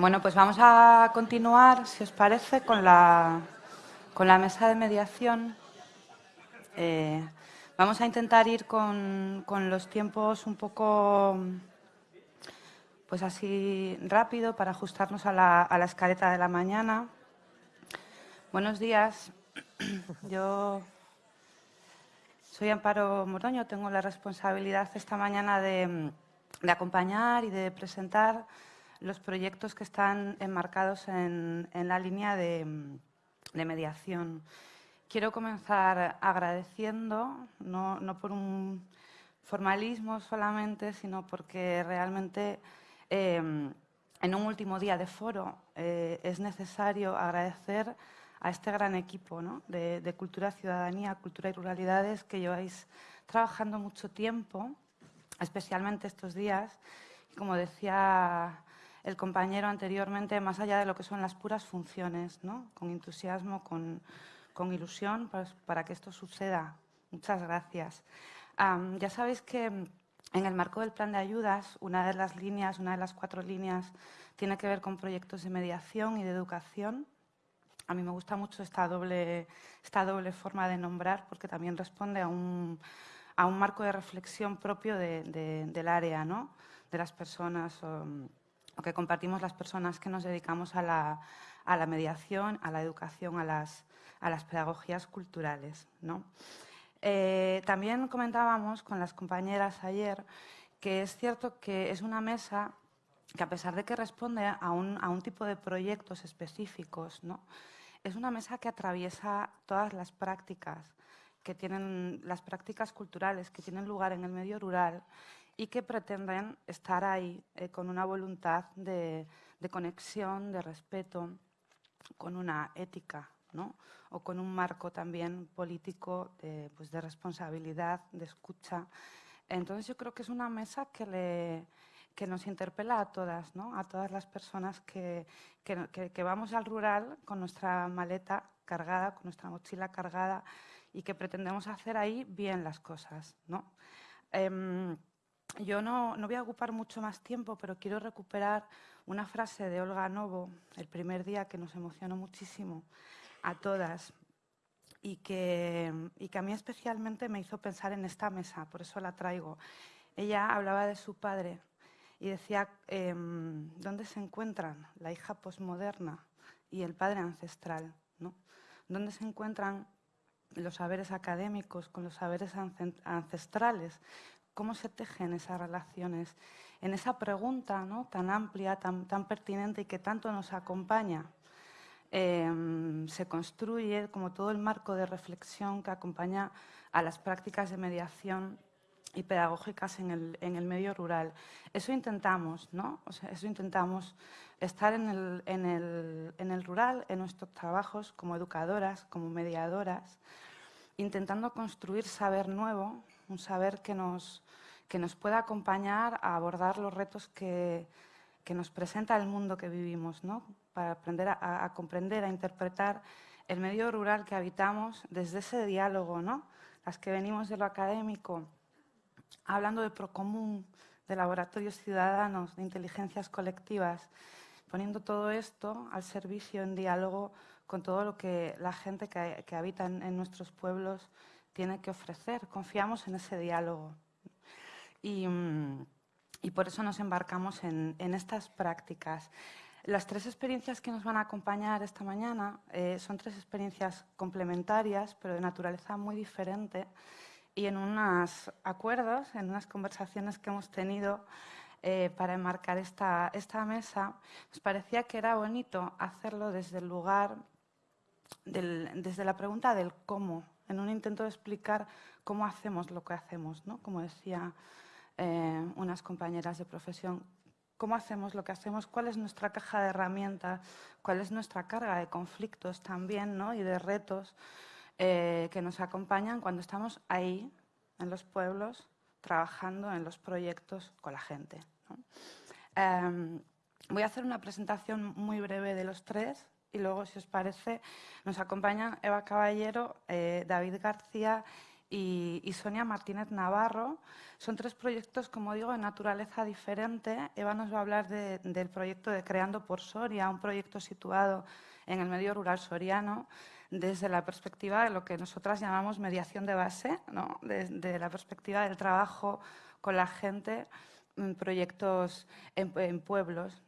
Bueno, pues vamos a continuar, si os parece, con la, con la mesa de mediación. Eh, vamos a intentar ir con, los tiempos un poco, pues así rápido, para ajustarnos a la, a la escaleta de la mañana. Buenos días. Yo soy Amparo Moroño, tengo la responsabilidad esta mañana de, de acompañar y de presentar los proyectos que están enmarcados en, la línea de, mediación. Quiero comenzar agradeciendo, no, por un formalismo solamente, sino porque realmente eh, en un último día de foro eh, es necesario agradecer a este gran equipo de, de, Cultura, Ciudadanía, Cultura y Ruralidades que lleváis trabajando mucho tiempo, especialmente estos días. Como decía el compañero anteriormente, más allá de lo que son las puras funciones, ¿no? con entusiasmo, con, ilusión pues, para que esto suceda. Muchas gracias. ya sabéis que en el marco del plan de ayudas, una de las líneas, una de las cuatro líneas, tiene que ver con proyectos de mediación y de educación. A mí me gusta mucho esta doble, esta doble forma de nombrar porque también responde a un, a un marco de reflexión propio del área, ¿no? de las personas o que compartimos las personas que nos dedicamos a la, a la mediación, a la educación, a las, a las pedagogías culturales. ¿no? Eh, también comentábamos con las compañeras ayer que es cierto que es una mesa que a pesar de que responde a un, a un tipo de proyectos específicos, ¿no? es una mesa que atraviesa todas las prácticas que tienen las prácticas culturales que tienen lugar en el medio rural y que pretenden estar ahí eh, con una voluntad de, conexión, de respeto, con una ética, ¿no? o con un marco también político de, pues de responsabilidad, de escucha. Entonces yo creo que es una mesa que, le, que nos interpela a todas, ¿no? a todas las personas que, que, que, vamos al rural con nuestra maleta cargada, con nuestra mochila cargada y que pretendemos hacer ahí bien las cosas. ¿no? Em, yo no, voy a ocupar mucho más tiempo, pero quiero recuperar una frase de Olga Novo, el primer día que nos emocionó muchísimo a todas y que, a mí especialmente me hizo pensar en esta mesa, por eso la traigo. Ella hablaba de su padre y decía, em, ¿dónde se encuentran la hija posmoderna y el padre ancestral? ¿no? ¿Dónde se encuentran los saberes académicos con los saberes ancestrales? Cómo se tejen esas relaciones, en esa pregunta ¿no? tan amplia, tan, tan, pertinente y que tanto nos acompaña. Em, se construye como todo el marco de reflexión que acompaña a las prácticas de mediación y pedagógicas en el, en el medio rural. Eso intentamos, ¿no? O sea, eso intentamos estar en el, en, el, en el rural, en nuestros trabajos como educadoras, como mediadoras, intentando construir saber nuevo, un saber que nos, que nos pueda acompañar a abordar los retos que, que nos presenta el mundo que vivimos, ¿no? para aprender a, comprender, a interpretar el medio rural que habitamos desde ese diálogo, ¿no? las que venimos de lo académico, hablando de procomún, de laboratorios ciudadanos, de inteligencias colectivas, poniendo todo esto al servicio en diálogo con todo lo que la gente que, que habita en nuestros pueblos tiene que ofrecer. Confiamos en ese diálogo. Mm, y, por eso nos embarcamos en, estas prácticas. Las tres experiencias que nos van a acompañar esta mañana eh, son tres experiencias complementarias, pero de naturaleza muy diferente. Y en unos acuerdos, en unas conversaciones que hemos tenido eh, para enmarcar esta, esta mesa, nos parecía que era bonito hacerlo desde el lugar, desde la pregunta del cómo, en un intento de explicar cómo hacemos lo que hacemos, ¿no? como decía eh, unas compañeras de profesión, cómo hacemos lo que hacemos, cuál es nuestra caja de herramientas, cuál es nuestra carga de conflictos también ¿no? y de retos eh, que nos acompañan cuando estamos ahí, en los pueblos, trabajando en los proyectos con la gente. Em, voy a hacer una presentación muy breve de los tres y luego, si os parece, nos acompañan Eva Caballero, eh, David García y, Sonia Martínez Navarro. Son tres proyectos, como digo, de naturaleza diferente. Eva nos va a hablar del proyecto de Creando por Soria, un proyecto situado en el medio rural soriano desde la perspectiva de lo que nosotras llamamos mediación de base, ¿no? desde la perspectiva del trabajo con la gente en proyectos en, pueblos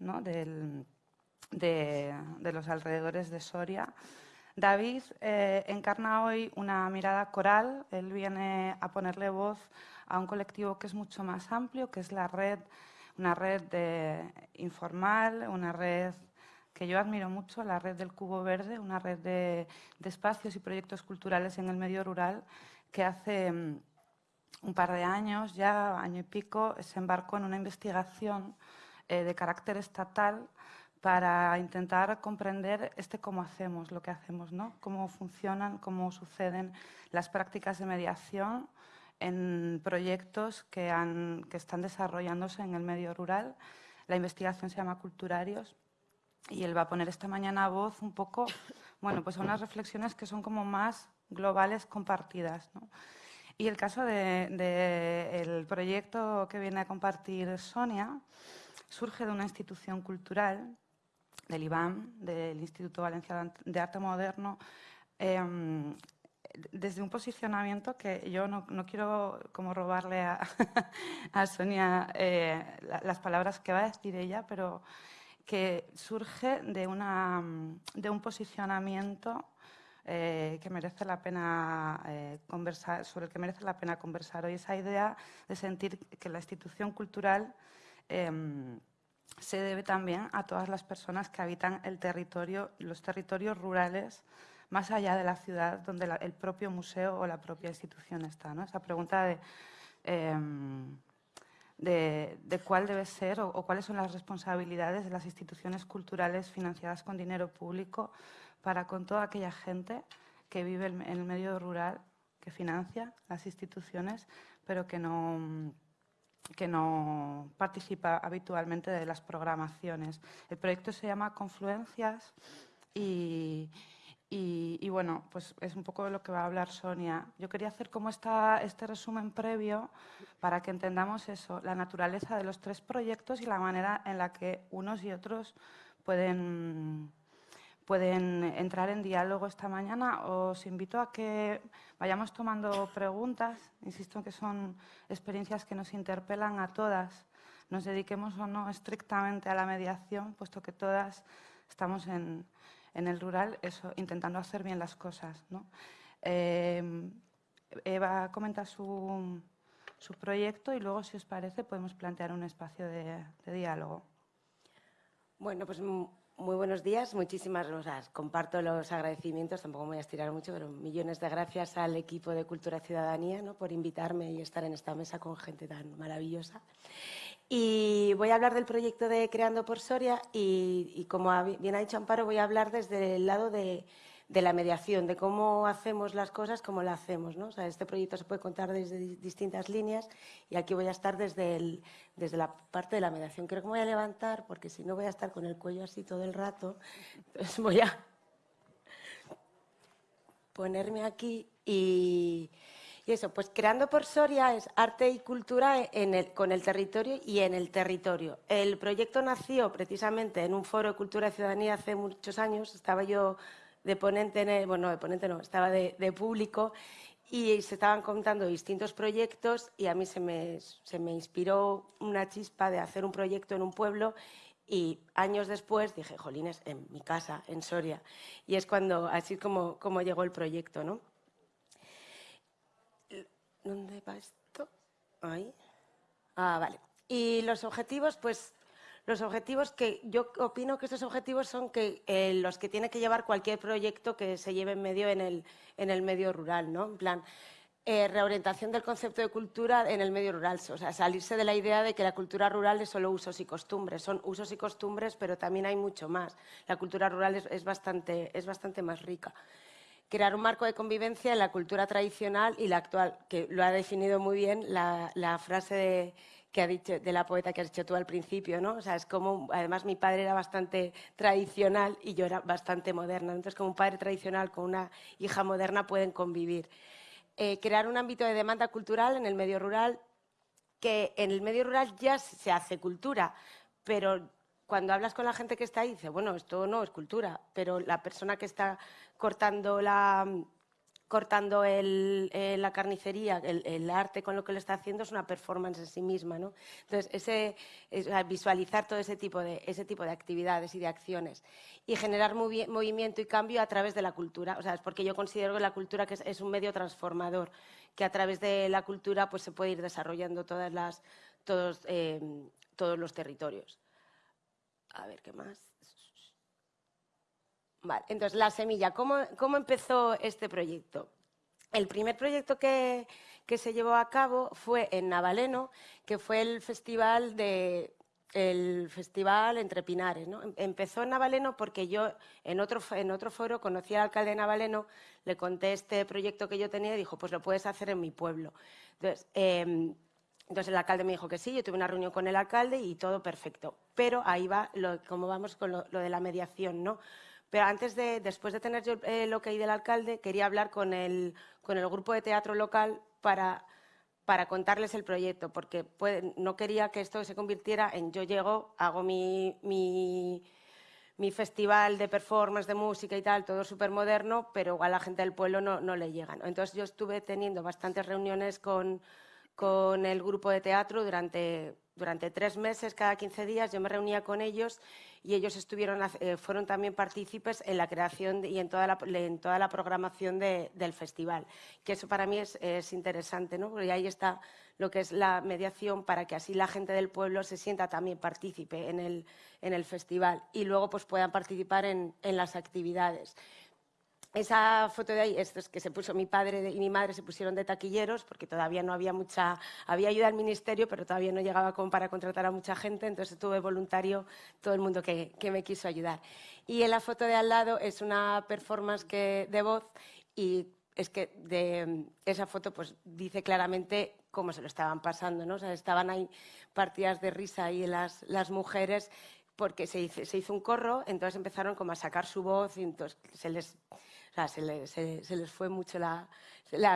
de, los alrededores de Soria. David eh, encarna hoy una mirada coral, él viene a ponerle voz a un colectivo que es mucho más amplio, que es la red, una red informal, una red que yo admiro mucho, la red del Cubo Verde, una red de, espacios y proyectos culturales en el medio rural que hace mm, un par de años, ya año y pico, se embarcó en una investigación eh, de carácter estatal para intentar comprender este cómo hacemos lo que hacemos, ¿no? cómo funcionan, cómo suceden las prácticas de mediación en proyectos que, están desarrollándose en el medio rural. La investigación se llama Culturarios y él va a poner esta mañana voz un poco, bueno, pues a unas reflexiones que son como más globales, compartidas. Y el caso del de, proyecto que viene a compartir Sonia surge de una institución cultural, del IBAM, del Instituto Valenciano de Arte Moderno, em, desde un posicionamiento que yo no, quiero como robarle a, Sonia eh, las palabras que va a decir ella, pero que surge de, una, de un posicionamiento eh, que merece la pena eh, conversar, sobre el que merece la pena conversar hoy. Esa idea de sentir que la institución cultural em, se debe también a todas las personas que habitan el territorio, los territorios rurales más allá de la ciudad donde el propio museo o la propia institución está. ¿no? Esa pregunta de em, de, cuál debe ser o, cuáles son las responsabilidades de las instituciones culturales financiadas con dinero público para con toda aquella gente que vive en el medio rural, que financia las instituciones, pero que no, que no participa habitualmente de las programaciones. El proyecto se llama Confluencias y, y, bueno, pues es un poco de lo que va a hablar Sonia. Yo quería hacer como esta, este resumen previo para que entendamos eso, la naturaleza de los tres proyectos y la manera en la que unos y otros pueden, pueden entrar en diálogo esta mañana. Os invito a que vayamos tomando preguntas. Insisto que son experiencias que nos interpelan a todas. Nos dediquemos o no estrictamente a la mediación, puesto que todas estamos en el rural, intentando hacer bien las cosas. Eh, Eva comenta su, su, proyecto y luego, si os parece, podemos plantear un espacio de, diálogo. Bueno, pues muy buenos días. Muchísimas gracias. Comparto los agradecimientos, tampoco me voy a estirar mucho, pero millones de gracias al equipo de Cultura Ciudadanía por invitarme y estar en esta mesa con gente tan maravillosa. Y voy a hablar del proyecto de Creando por Soria y, como bien ha dicho Amparo, voy a hablar desde el lado de, la mediación, de cómo hacemos las cosas, cómo las hacemos. ¿no? O sea, este proyecto se puede contar desde distintas líneas y aquí voy a estar desde, desde la parte de la mediación. Creo que me voy a levantar porque si no voy a estar con el cuello así todo el rato. Entonces voy a ponerme aquí y eso, pues creando por Soria es arte y cultura con el territorio y en el territorio. El proyecto nació precisamente en un foro de cultura y ciudadanía hace muchos años. Estaba yo de ponente, bueno, de ponente no, estaba de, público y se estaban contando distintos proyectos y a mí se me, inspiró una chispa de hacer un proyecto en un pueblo y años después dije, jolines, en mi casa, en Soria. Y es cuando, así como, como llegó el proyecto, ¿no? ¿Dónde va esto? Ahí. Ah, vale. Y los objetivos, pues los objetivos que yo opino que estos objetivos son que eh, los que tiene que llevar cualquier proyecto que se lleve en medio en el, en el medio rural, ¿no? En plan, eh, reorientación del concepto de cultura en el medio rural, o sea, salirse de la idea de que la cultura rural es solo usos y costumbres, son usos y costumbres, pero también hay mucho más. La cultura rural es, bastante, es bastante más rica crear un marco de convivencia en la cultura tradicional y la actual, que lo ha definido muy bien la, frase de, que ha dicho, de la poeta que has dicho tú al principio, ¿no? O sea, es como, además mi padre era bastante tradicional y yo era bastante moderna, entonces como un padre tradicional con una hija moderna pueden convivir. eh, crear un ámbito de demanda cultural en el medio rural, que en el medio rural ya se hace cultura, pero cuando hablas con la gente que está ahí, dice, bueno, esto no es cultura, pero la persona que está cortando la, cortando eh, la carnicería, el, arte con lo que lo está haciendo es una performance en sí misma. ¿no? Entonces, ese, visualizar todo ese tipo, de, ese tipo de actividades y de acciones y generar movimiento y cambio a través de la cultura. O sea, es porque yo considero que la cultura que es, un medio transformador, que a través de la cultura pues, se puede ir desarrollando todas las, todos, eh, todos los territorios. A ver, ¿qué más? Vale, entonces, la semilla. ¿Cómo, ¿Cómo, empezó este proyecto? El primer proyecto que, que, se llevó a cabo fue en Navaleno, que fue el festival de el festival entre Pinares. ¿no? Em, empezó en Navaleno porque yo en otro, en otro foro conocí al alcalde de Navaleno, le conté este proyecto que yo tenía y dijo, pues lo puedes hacer en mi pueblo. Entonces, em, entonces el alcalde me dijo que sí, yo tuve una reunión con el alcalde y todo perfecto. Pero ahí va, lo, como vamos con lo, lo de la mediación, ¿no? Pero antes de, después de tener yo el ok del alcalde, quería hablar con el, con el grupo de teatro local para, para contarles el proyecto, porque no quería que esto se convirtiera en yo llego, hago mi, mi, mi festival de performance, de música y tal, todo súper moderno, pero igual a la gente del pueblo no, no le llegan. Entonces yo estuve teniendo bastantes reuniones con, con el grupo de teatro durante, durante tres meses, cada 15 días, yo me reunía con ellos y ellos estuvieron, eh, fueron también partícipes en la creación y en toda la, en toda la programación del festival, que eso para mí es, interesante, ¿no? porque ahí está lo que es la mediación para que así la gente del pueblo se sienta también partícipe en el, en el festival y luego pues puedan participar en, en las actividades. Esa foto de ahí, esto es que se puso mi padre y mi madre se pusieron de taquilleros porque todavía no había mucha, había ayuda al ministerio, pero todavía no llegaba como para contratar a mucha gente, entonces tuve voluntario todo el mundo que, que me quiso ayudar. Y en la foto de al lado es una performance que, de voz y es que de esa foto pues dice claramente cómo se lo estaban pasando, ¿no? O sea, estaban ahí partidas de risa ahí las, las mujeres porque se hizo, se hizo un corro, entonces empezaron como a sacar su voz y entonces se les se, les fue mucho la,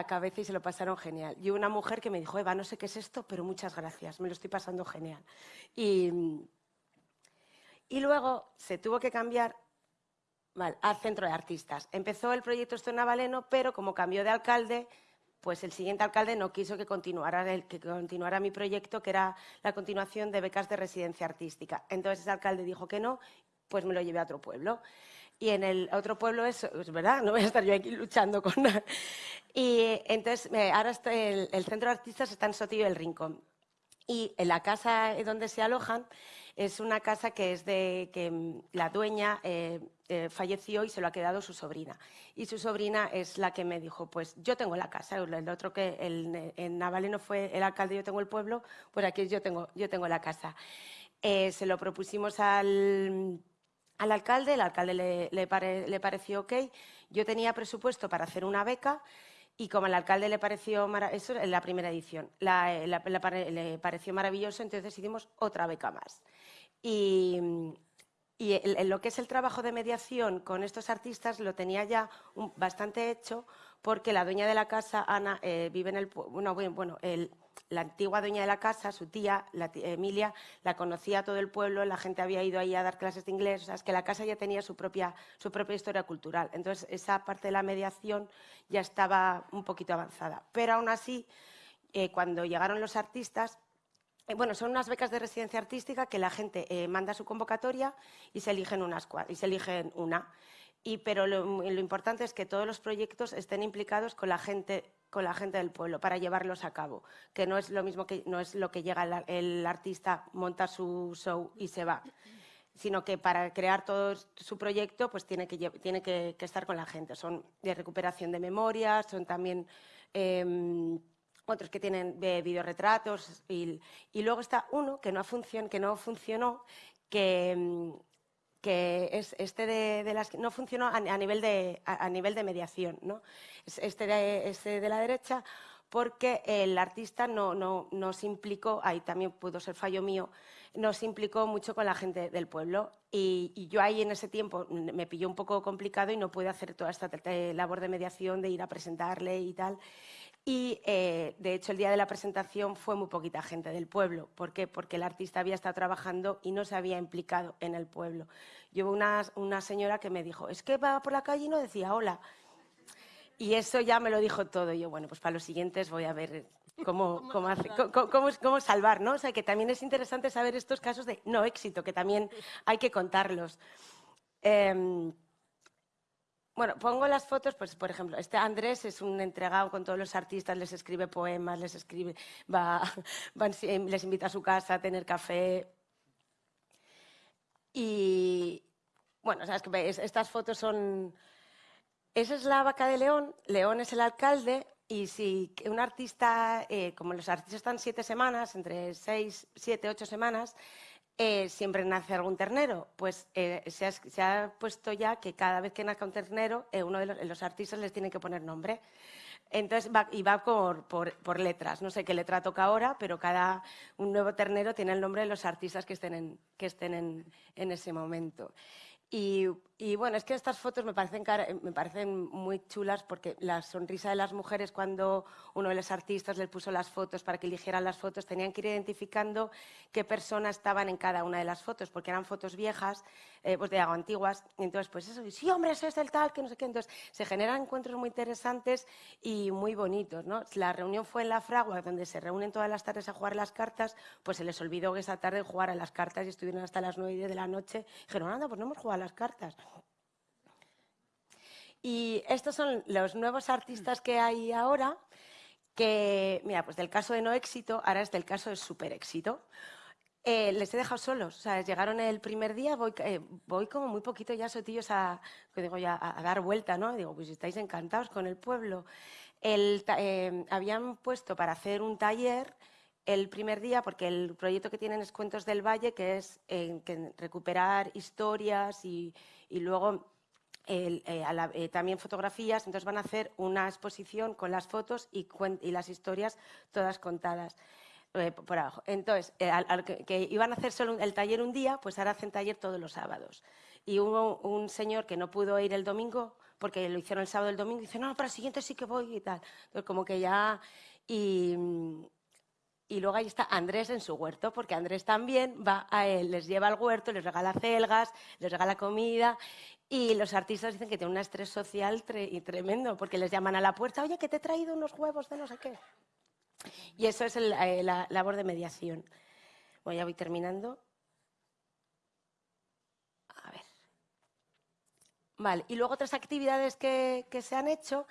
cabeza y se lo pasaron genial. Y una mujer que me dijo, Eva, no sé qué es esto, pero muchas gracias, me lo estoy pasando genial. Y, luego se tuvo que cambiar al centro de artistas. Empezó el proyecto esto en Navaleno, pero como cambió de alcalde, pues el siguiente alcalde no quiso que continuara, que continuara mi proyecto, que era la continuación de becas de residencia artística. Entonces ese alcalde dijo que no, pues me lo llevé a otro pueblo y en el otro pueblo es, es verdad, no voy a estar yo aquí luchando con nada. Y entonces, ahora el, centro de artistas está en Sotillo del Rincón. Y en la casa donde se alojan es una casa que es de que mm, la dueña eh, eh, falleció y se lo ha quedado su sobrina. Y su sobrina es la que me dijo, pues yo tengo la casa, el otro que el, en Navaleno fue el alcalde, yo tengo el pueblo, pues aquí yo tengo, yo tengo la casa. Eh, se lo propusimos al al alcalde, el alcalde le, pareció ok. Yo tenía presupuesto para hacer una beca y como al alcalde le pareció eso en la primera edición, le pareció maravilloso, entonces hicimos otra beca más. Y, lo que es el trabajo de mediación con estos artistas lo tenía ya bastante hecho porque la dueña de la casa, Ana, eh, vive en el... Bueno, bueno la antigua dueña de la casa, su tía, Emilia, la conocía todo el pueblo, la gente había ido ahí a dar clases de inglés, o sea, es que la casa ya tenía su propia, su propia historia cultural. Entonces, esa parte de la mediación ya estaba un poquito avanzada. Pero aún así, eh, cuando llegaron los artistas, eh, bueno, son unas becas de residencia artística que la gente manda su convocatoria y se eligen, unas, y se eligen una. Y, pero lo, importante es que todos los proyectos estén implicados con la gente con la gente del pueblo para llevarlos a cabo, que no es lo mismo que no es lo que llega el, artista, monta su show y se va, sino que para crear todo su proyecto pues tiene que, tiene que, estar con la gente. Son de recuperación de memorias, son también em, otros que tienen de videoretratos y, y, luego está uno que no, funcion, que no funcionó, que, em, que es este de, las no funcionó a, nivel de a, nivel de mediación, ¿no? Este de, este de la derecha porque el artista no, no, no, se implicó, ahí también pudo ser fallo mío, no se implicó mucho con la gente del pueblo. Y, yo ahí en ese tiempo me pilló un poco complicado y no pude hacer toda esta labor de mediación, de ir a presentarle y tal. Y, eh, de hecho, el día de la presentación fue muy poquita gente del pueblo. ¿Por qué? Porque el artista había estado trabajando y no se había implicado en el pueblo. Yo una, una señora que me dijo, es que va por la calle y no decía hola. Y eso ya me lo dijo todo. Y yo, bueno, pues para los siguientes voy a ver cómo, cómo, cómo, cómo, salvar, ¿no? O sea, que también es interesante saber estos casos de no éxito, que también hay que contarlos. Em, bueno, pongo las fotos, pues por ejemplo, este Andrés es un entregado con todos los artistas, les escribe poemas, les escribe, va, les invita a su casa a tener café. Y bueno, sabes que estas fotos son. Esa es la vaca de León, León es el alcalde, y si un artista, eh, como los artistas están siete semanas, entre seis, siete, ocho semanas, eh, siempre nace algún ternero. Pues eh, se, ha, puesto ya que cada vez que nazca un ternero, eh, uno de los, artistas les tiene que poner nombre. Entonces, va, y va por, letras. No sé qué letra toca ahora, pero cada un nuevo ternero tiene el nombre de los artistas que estén en, que estén en, ese momento. Bueno, es que estas fotos me parecen, me parecen muy chulas porque la sonrisa de las mujeres cuando uno de los artistas les puso las fotos para que eligieran las fotos, tenían que ir identificando qué personas estaban en cada una de las fotos, porque eran fotos viejas, eh, pues de algo antiguas. Y entonces, pues eso, sí, hombre, eso es el tal, que no sé qué. Entonces, se generan encuentros muy interesantes y muy bonitos. ¿no? La reunión fue en la Fragua, donde se reúnen todas las tardes a jugar las cartas, pues se les olvidó que esa tarde jugar a las cartas y estuvieron hasta las 9 de la noche. Dijeron, anda, pues no hemos jugado las cartas. Y estos son los nuevos artistas que hay ahora, que, mira, pues del caso de no éxito, ahora es del caso de super éxito. Eh, les he dejado solos, o sea, llegaron el primer día, voy, eh, voy como muy poquito ya sotillos a, digo, ya, a, dar vuelta, ¿no? Digo, pues estáis encantados con el pueblo. El, eh, habían puesto para hacer un taller el primer día, porque el proyecto que tienen es Cuentos del Valle, que es que recuperar historias y, luego eh, eh, también fotografías. Entonces van a hacer una exposición con las fotos y, las historias todas contadas. Eh, por abajo. Entonces, que, iban a hacer solo el taller un día, pues ahora hacen taller todos los sábados. Y hubo un señor que no pudo ir el domingo, porque lo hicieron el sábado y el domingo, y dice, no, para el siguiente sí que voy y tal. Entonces, como que ya... Y, y luego ahí está Andrés en su huerto, porque Andrés también va a él, les lleva al huerto, les regala celgas, les regala comida. Y los artistas dicen que tiene un estrés social tremendo, porque les llaman a la puerta, oye, que te he traído unos huevos de no sé qué. Y eso es eh, la labor de mediación. Bueno, ya voy terminando. A ver. Vale, y luego otras actividades que se han hecho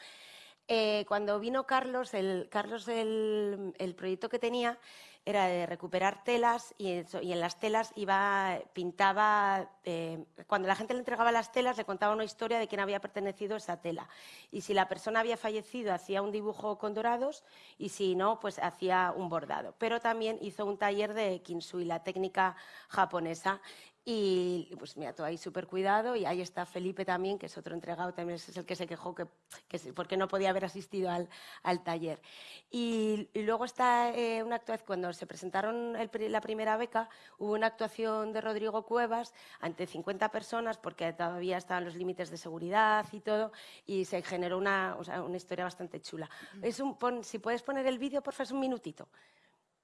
eh, cuando vino Carlos, el, Carlos el, proyecto que tenía era de recuperar telas y, en las telas iba, pintaba, eh, cuando la gente le entregaba las telas le contaba una historia de quién había pertenecido esa tela. Y si la persona había fallecido hacía un dibujo con dorados y si no, pues hacía un bordado. Pero también hizo un taller de kinsui, la técnica japonesa, y pues mira, todo ahí súper cuidado. Y ahí está Felipe también, que es otro entregado, también es el que se quejó que, que porque no podía haber asistido al, al taller. Y, luego está eh, una actuación, cuando se presentaron la primera beca, hubo una actuación de Rodrigo Cuevas ante 50 personas, porque todavía estaban los límites de seguridad y todo, y se generó una, o sea, una historia bastante chula. Es un, si puedes poner el vídeo, por favor, es un minutito.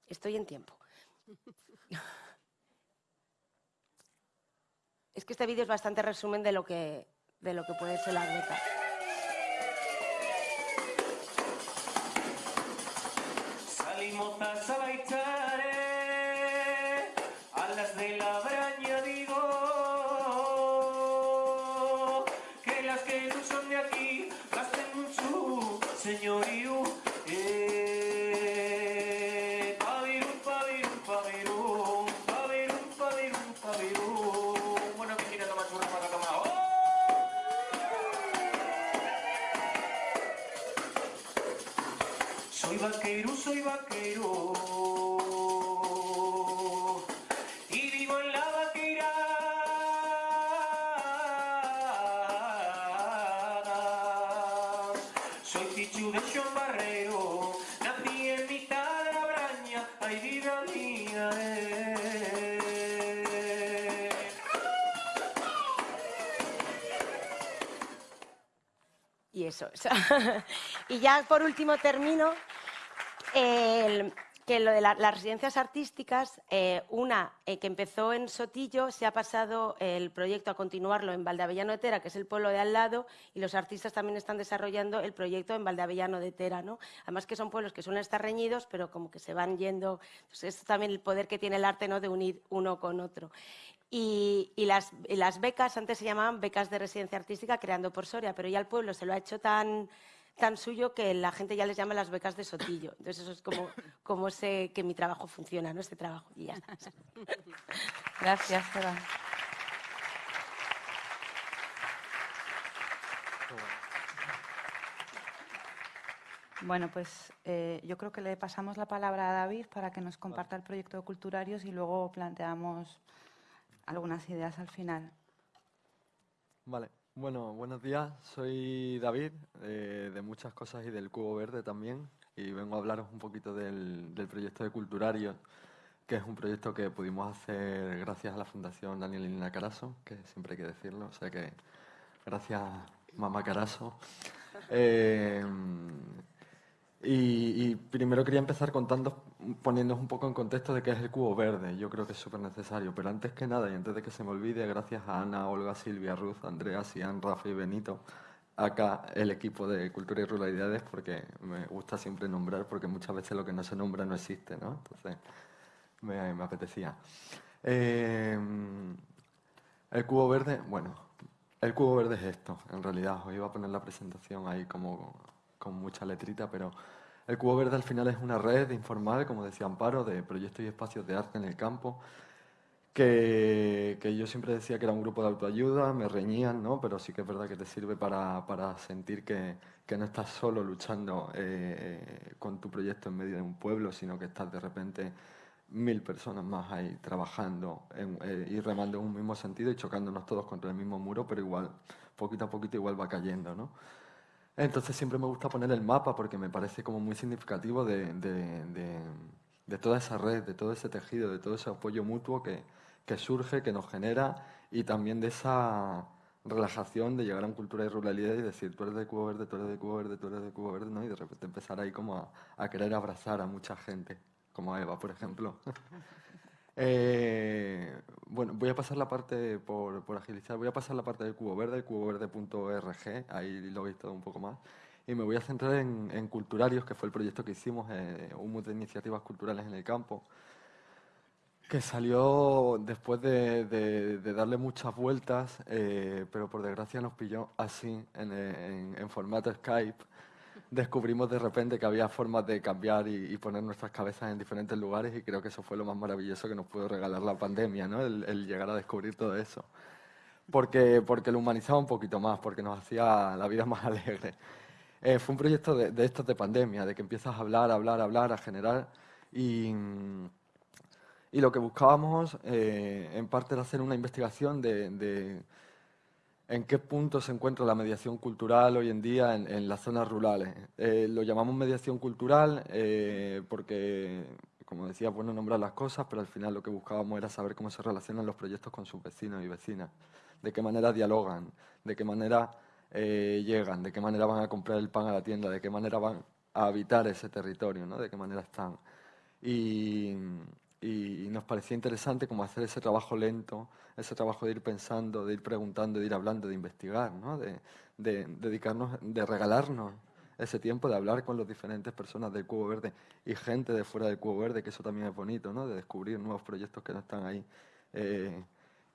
Estoy en tiempo. Es que este vídeo es bastante resumen de lo que, de lo que puede ser la beca. Salimos a vaquero, soy vaquero. Y vivo en la vaquera. Soy Pichu de John Barrero. Nací en mitad de la braña. Ay, vida mía. Eh. Y eso, Y ya por último termino. El, que lo de la- las residencias artísticas, eh, una eh, que empezó en Sotillo, se ha pasado el proyecto a continuarlo en Valdeavellano de Tera, que es el pueblo de al lado, y los artistas también están desarrollando el proyecto en Valdeavellano de Tera. ¿no? Además que son pueblos que suelen estar reñidos, pero como que se van yendo. Entonces, es también el poder que tiene el arte ¿no? de unir uno con otro. Y, y las, y las becas, antes se llamaban becas de residencia artística, creando por Soria, pero ya el pueblo se lo ha hecho tan tan suyo que la gente ya les llama las becas de Sotillo. Entonces eso es como, como sé que mi trabajo funciona, ¿no? Este trabajo. Y ya está. Gracias, Eva. Bueno, pues eh, yo creo que le pasamos la palabra a David para que nos comparta el proyecto de Culturarios y luego planteamos algunas ideas al final. Vale, bueno, buenos días. Soy David, eh, de muchas cosas y del Cubo Verde también, y vengo a hablaros un poquito del, del proyecto de Culturarios, que es un proyecto que pudimos hacer gracias a la Fundación Daniel y Lina Caraso, que siempre hay que decirlo, o sea que gracias, mamá Caraso. Eh, y, y primero quería empezar contando, poniéndoos un poco en contexto de qué es el cubo verde. Yo creo que es súper necesario. Pero antes que nada, y antes de que se me olvide, gracias a Ana, Olga, Silvia, Ruth, Andrea, Sian, Rafa y Benito, acá el equipo de Cultura y Ruralidades, porque me gusta siempre nombrar, porque muchas veces lo que no se nombra no existe, ¿no? Entonces, me, me apetecía. Eh, el cubo verde, bueno, el cubo verde es esto, en realidad. Os iba a poner la presentación ahí como con mucha letrita, pero el cubo verde al final es una red informal, como decía Amparo, de proyectos y espacios de arte en el campo, que, que yo siempre decía que era un grupo de autoayuda, me reñían, ¿no? pero sí que es verdad que te sirve para, para sentir que, que no estás solo luchando eh, con tu proyecto en medio de un pueblo, sino que estás de repente mil personas más ahí trabajando eh, y remando en un mismo sentido y chocándonos todos contra el mismo muro, pero igual, poquito a poquito igual va cayendo, ¿no? Entonces siempre me gusta poner el mapa porque me parece como muy significativo de, de- de- de toda esa red, de todo ese tejido, de todo ese apoyo mutuo que, que surge, que nos genera y también de esa relajación de llegar a un cultura y ruralidad y decir tú eres de Cubo Verde, tú eres de Cubo Verde, tú eres de Cubo Verde, ¿no? Y de repente empezar ahí como a, a querer abrazar a mucha gente, como a Eva, por ejemplo. Eh, bueno, voy a pasar la parte, por, por agilizar, voy a pasar la parte del cubo verde, cuboverde.org, ahí lo veis todo un poco más, y me voy a centrar en, Culturarios, que fue el proyecto que hicimos, eh, un montón de iniciativas culturales en el campo, que salió después de, darle muchas vueltas, eh, pero por desgracia nos pilló así, en formato Skype. Descubrimos de repente que había formas de cambiar y, y poner nuestras cabezas en diferentes lugares y creo que eso fue lo más maravilloso que nos pudo regalar la pandemia, ¿no? el, el llegar a descubrir todo eso. Porque, porque lo humanizaba un poquito más, porque nos hacía la vida más alegre. Eh, fue un proyecto de, de estos de pandemia, de que empiezas a hablar, hablar, hablar, a generar y... y lo que buscábamos, eh, en parte, era hacer una investigación de, de en qué punto se encuentra la mediación cultural hoy en día en, las zonas rurales. Eh, lo llamamos mediación cultural eh, porque, como decía, bueno nombrar las cosas, pero al final lo que buscábamos era saber cómo se relacionan los proyectos con sus vecinos y vecinas, de qué manera dialogan, de qué manera eh, llegan, de qué manera van a comprar el pan a la tienda, de qué manera van a habitar ese territorio, ¿no? de qué manera están. Y, y nos parecía interesante como hacer ese trabajo lento, ese trabajo de ir pensando, de ir preguntando, de ir hablando, de investigar, ¿no? de, de dedicarnos, de regalarnos ese tiempo de hablar con las diferentes personas del Cubo Verde y gente de fuera del Cubo Verde, que eso también es bonito, ¿no? de descubrir nuevos proyectos que no están ahí. eh,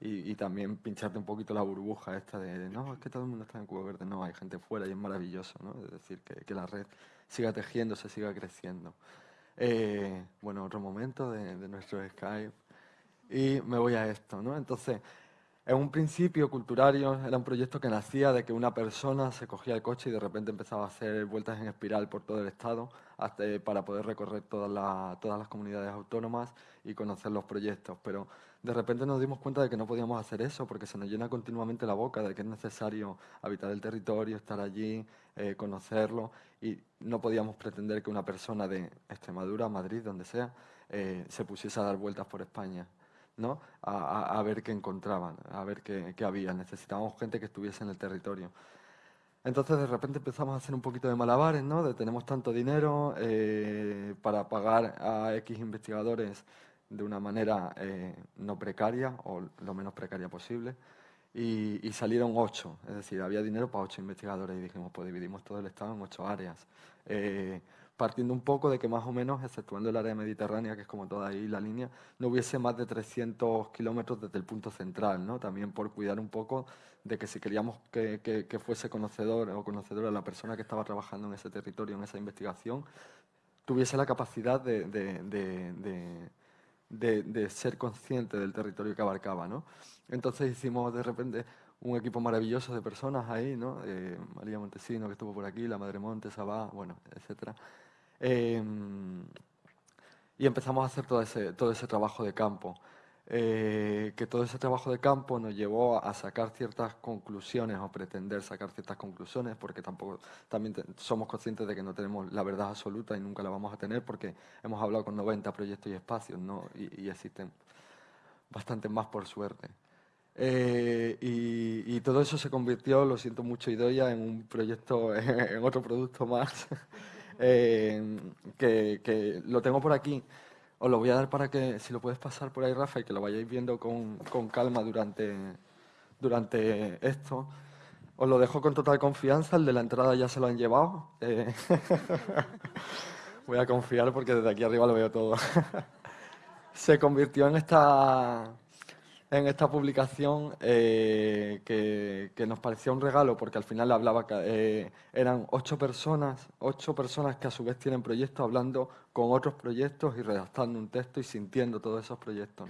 y, también pincharte un poquito la burbuja esta de, no, es que todo el mundo está en Cubo Verde, no, hay gente fuera y es maravilloso, ¿no? Es decir, que, que la red siga tejiéndose, siga creciendo. Eh, bueno, otro momento de, de nuestro Skype. Y me voy a esto, ¿no? Entonces, en un principio, Culturarios era un proyecto que nacía de que una persona se cogía el coche y de repente empezaba a hacer vueltas en espiral por todo el Estado hasta, para poder recorrer todas, las todas las comunidades autónomas y conocer los proyectos. Pero de repente nos dimos cuenta de que no podíamos hacer eso porque se nos llena continuamente la boca de que es necesario habitar el territorio, estar allí, eh, conocerlo y no podíamos pretender que una persona de Extremadura, Madrid, donde sea, eh, se pusiese a dar vueltas por España. ¿no? A, a- ver qué encontraban, a ver qué, qué había. Necesitábamos gente que estuviese en el territorio. Entonces de repente empezamos a hacer un poquito de malabares, ¿no? De tenemos tanto dinero eh, para pagar a X investigadores de una manera eh, no precaria o lo menos precaria posible. Y, salieron ocho, es decir, había dinero para ocho investigadores y dijimos, pues dividimos todo el Estado en ocho áreas. Eh, partiendo un poco de que más o menos, exceptuando el área mediterránea, que es como toda ahí la línea, no hubiese más de 300 kilómetros desde el punto central, ¿no? También por cuidar un poco de que si queríamos que, que, fuese conocedor o conocedora la persona que estaba trabajando en ese territorio, en esa investigación, tuviese la capacidad de, de, de, de ser consciente del territorio que abarcaba, ¿no? Entonces hicimos de repente un equipo maravilloso de personas ahí, ¿no? Eh, María Montesino, que estuvo por aquí, la Madre Monte, Sabá, bueno, etcétera. Em, y empezamos a hacer todo ese, todo ese trabajo de campo. Eh, que todo ese trabajo de campo nos llevó a sacar ciertas conclusiones o pretender sacar ciertas conclusiones, porque tampoco también somos conscientes de que no tenemos la verdad absoluta y nunca la vamos a tener, porque hemos hablado con 90 proyectos y espacios, ¿no? y existen bastantes más por suerte. Eh, y, todo eso se convirtió, lo siento mucho, Idoya, en un proyecto, en otro producto más, eh, que, lo tengo por aquí. Os lo voy a dar para que, si lo puedes pasar por ahí, Rafa, y que lo vayáis viendo con, con calma durante, durante esto. Os lo dejo con total confianza, el de la entrada ya se lo han llevado. Eh, voy a confiar porque desde aquí arriba lo veo todo. se convirtió en esta en esta publicación eh, que, nos parecía un regalo porque al final hablaba eh, eran ocho personas, ocho personas que a su vez tienen proyectos hablando con otros proyectos y redactando un texto y sintiendo todos esos proyectos.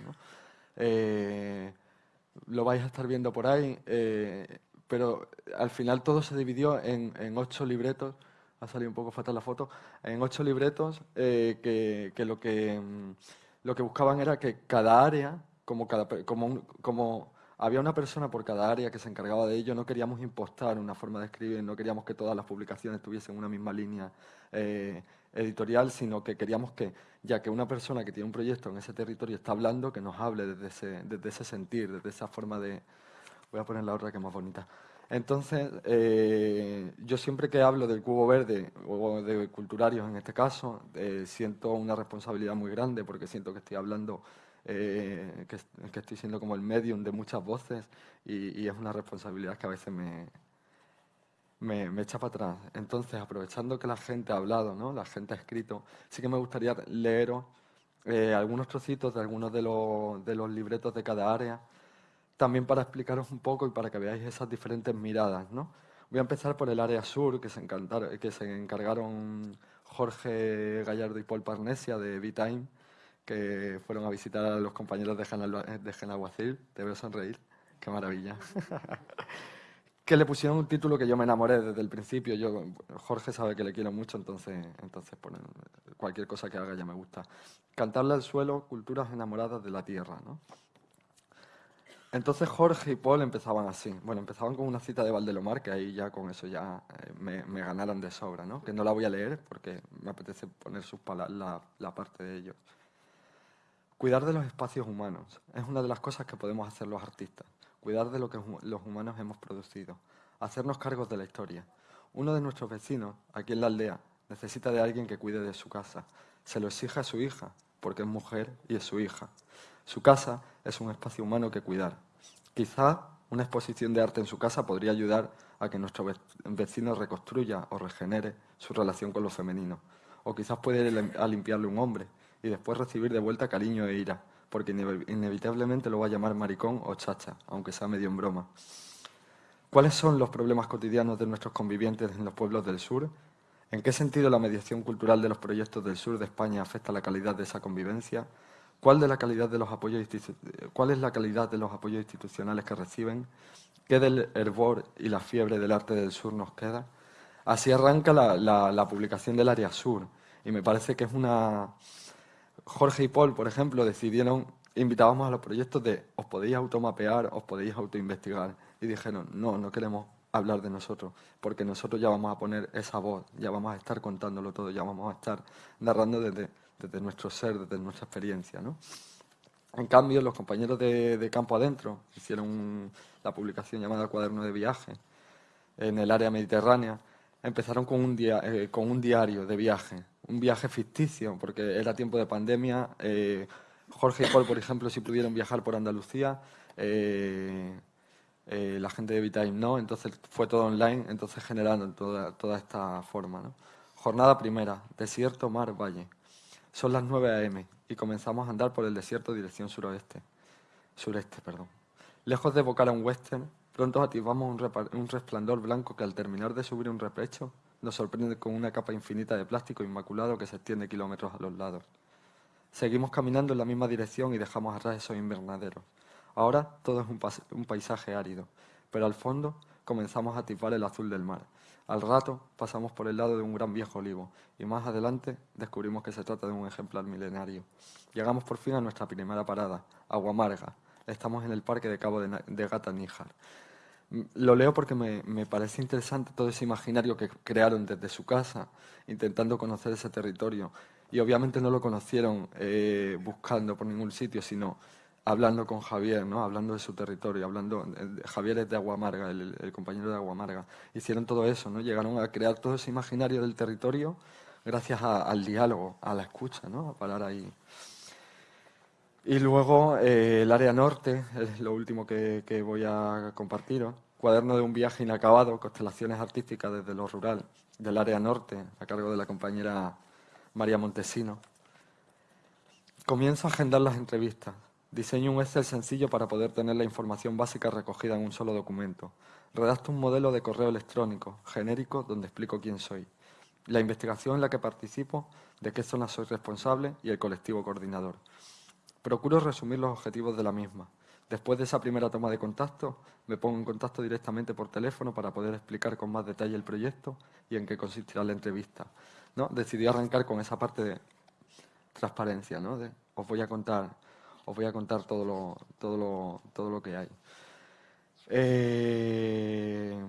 Eh, lo vais a estar viendo por ahí, pero al final todo se dividió en, ocho libretos, ha salido un poco fatal la foto, en ocho libretos que, lo que mm, lo que buscaban era que cada área como, cada, como, había una persona por cada área que se encargaba de ello, no queríamos impostar una forma de escribir, no queríamos que todas las publicaciones tuviesen una misma línea eh, editorial, sino que queríamos que, ya que una persona que tiene un proyecto en ese territorio está hablando, que nos hable desde ese, desde ese sentir, desde esa forma de... Voy a poner la otra que es más bonita. Entonces, eh, yo siempre que hablo del cubo verde, o de culturarios en este caso, eh, siento una responsabilidad muy grande porque siento que estoy hablando eh, que, estoy siendo como el medium de muchas voces y, es una responsabilidad que a veces me, me, echa para atrás. Entonces, aprovechando que la gente ha hablado, ¿no? la gente ha escrito, sí que me gustaría leeros eh, algunos trocitos de algunos de los, de los libretos de cada área, también para explicaros un poco y para que veáis esas diferentes miradas. ¿no? Voy a empezar por el área sur, que se, que se encargaron Jorge Gallardo y Paul Parnesia de V-Time, que fueron a visitar a los compañeros de Genaguacil, te veo sonreír, qué maravilla. que le pusieron un título que yo me enamoré desde el principio. Yo, Jorge sabe que le quiero mucho, entonces, entonces cualquier cosa que haga ya me gusta. Cantarle al suelo, culturas enamoradas de la tierra. ¿no? Entonces Jorge y Paul empezaban así. Bueno, empezaban con una cita de Valdelomar, que ahí ya con eso ya eh, me, me, ganaron de sobra, ¿no? Que no la voy a leer porque me apetece poner sus la, la parte de ellos. Cuidar de los espacios humanos es una de las cosas que podemos hacer los artistas. Cuidar de lo que los humanos hemos producido. Hacernos cargos de la historia. Uno de nuestros vecinos, aquí en la aldea, necesita de alguien que cuide de su casa. Se lo exige a su hija, porque es mujer y es su hija. Su casa es un espacio humano que cuidar. Quizá una exposición de arte en su casa podría ayudar a que nuestro vecino reconstruya o regenere su relación con lo femenino. O quizás puede limpiarle un hombre y después recibir de vuelta cariño e ira, porque inevitablemente lo va a llamar maricón o chacha, aunque sea medio en broma. ¿Cuáles son los problemas cotidianos de nuestros convivientes en los pueblos del sur? ¿En qué sentido la mediación cultural de los proyectos del sur de España afecta la calidad de esa convivencia? ¿Cuál, de la calidad de los apoyos ¿Cuál es la calidad de los apoyos institucionales que reciben? ¿Qué del hervor y la fiebre del arte del sur nos queda? Así arranca la, la publicación del área sur y me parece que es una, Jorge y Paul, por ejemplo, decidieron, invitábamos a los proyectos de os podéis automapear, os podéis autoinvestigar. Y dijeron, no, no queremos hablar de nosotros, porque nosotros ya vamos a poner esa voz, ya vamos a estar contándolo todo, ya vamos a estar narrando desde, desde nuestro ser, desde nuestra experiencia. ¿no? En cambio, los compañeros de, Campo Adentro hicieron la publicación llamada Cuaderno de Viaje, en el área mediterránea, empezaron con un, eh, con un diario de viaje, un viaje ficticio, porque era tiempo de pandemia. Eh, Jorge y Paul, por ejemplo, si pudieron viajar por Andalucía, eh, la gente de Vitime no, entonces fue todo online, entonces generando toda, toda esta forma. Jornada primera, desierto, mar, valle. Son las 9 a.m. y comenzamos a andar por el desierto dirección suroeste. Sureste, perdón. Lejos de evocar a un western, pronto ativamos un, resplandor blanco que al terminar de subir un repecho nos sorprende con una capa infinita de plástico inmaculado que se extiende kilómetros a los lados. Seguimos caminando en la misma dirección y dejamos atrás esos invernaderos. Ahora todo es un, paisaje árido, pero al fondo comenzamos a atisbar el azul del mar. Al rato pasamos por el lado de un gran viejo olivo y más adelante descubrimos que se trata de un ejemplar milenario. Llegamos por fin a nuestra primera parada, Agua Amarga. Estamos en el parque de Cabo de, Gata Níjar. Lo leo porque me, parece interesante todo ese imaginario que crearon desde su casa, intentando conocer ese territorio. Y obviamente no lo conocieron eh, buscando por ningún sitio, sino hablando con Javier, ¿no? hablando de su territorio, hablando Javier es de Aguamarga, el, el compañero de Aguamarga. Hicieron todo eso, ¿no? llegaron a crear todo ese imaginario del territorio gracias al diálogo, a la escucha, ¿no? a parar ahí. Y luego eh, el área norte, es lo último que, voy a compartiros. Cuaderno de un viaje inacabado, constelaciones artísticas desde lo rural, del área norte, a cargo de la compañera María Montesino. Comienzo a agendar las entrevistas. Diseño un Excel sencillo para poder tener la información básica recogida en un solo documento. Redacto un modelo de correo electrónico, genérico, donde explico quién soy. La investigación en la que participo, de qué zona soy responsable y el colectivo coordinador. Procuro resumir los objetivos de la misma. Después de esa primera toma de contacto, me pongo en contacto directamente por teléfono para poder explicar con más detalle el proyecto y en qué consistirá la entrevista. ¿no? Decidí arrancar con esa parte de transparencia, ¿no? Os voy a contar os voy a contar todo lo, todo lo, todo lo que hay. Eh,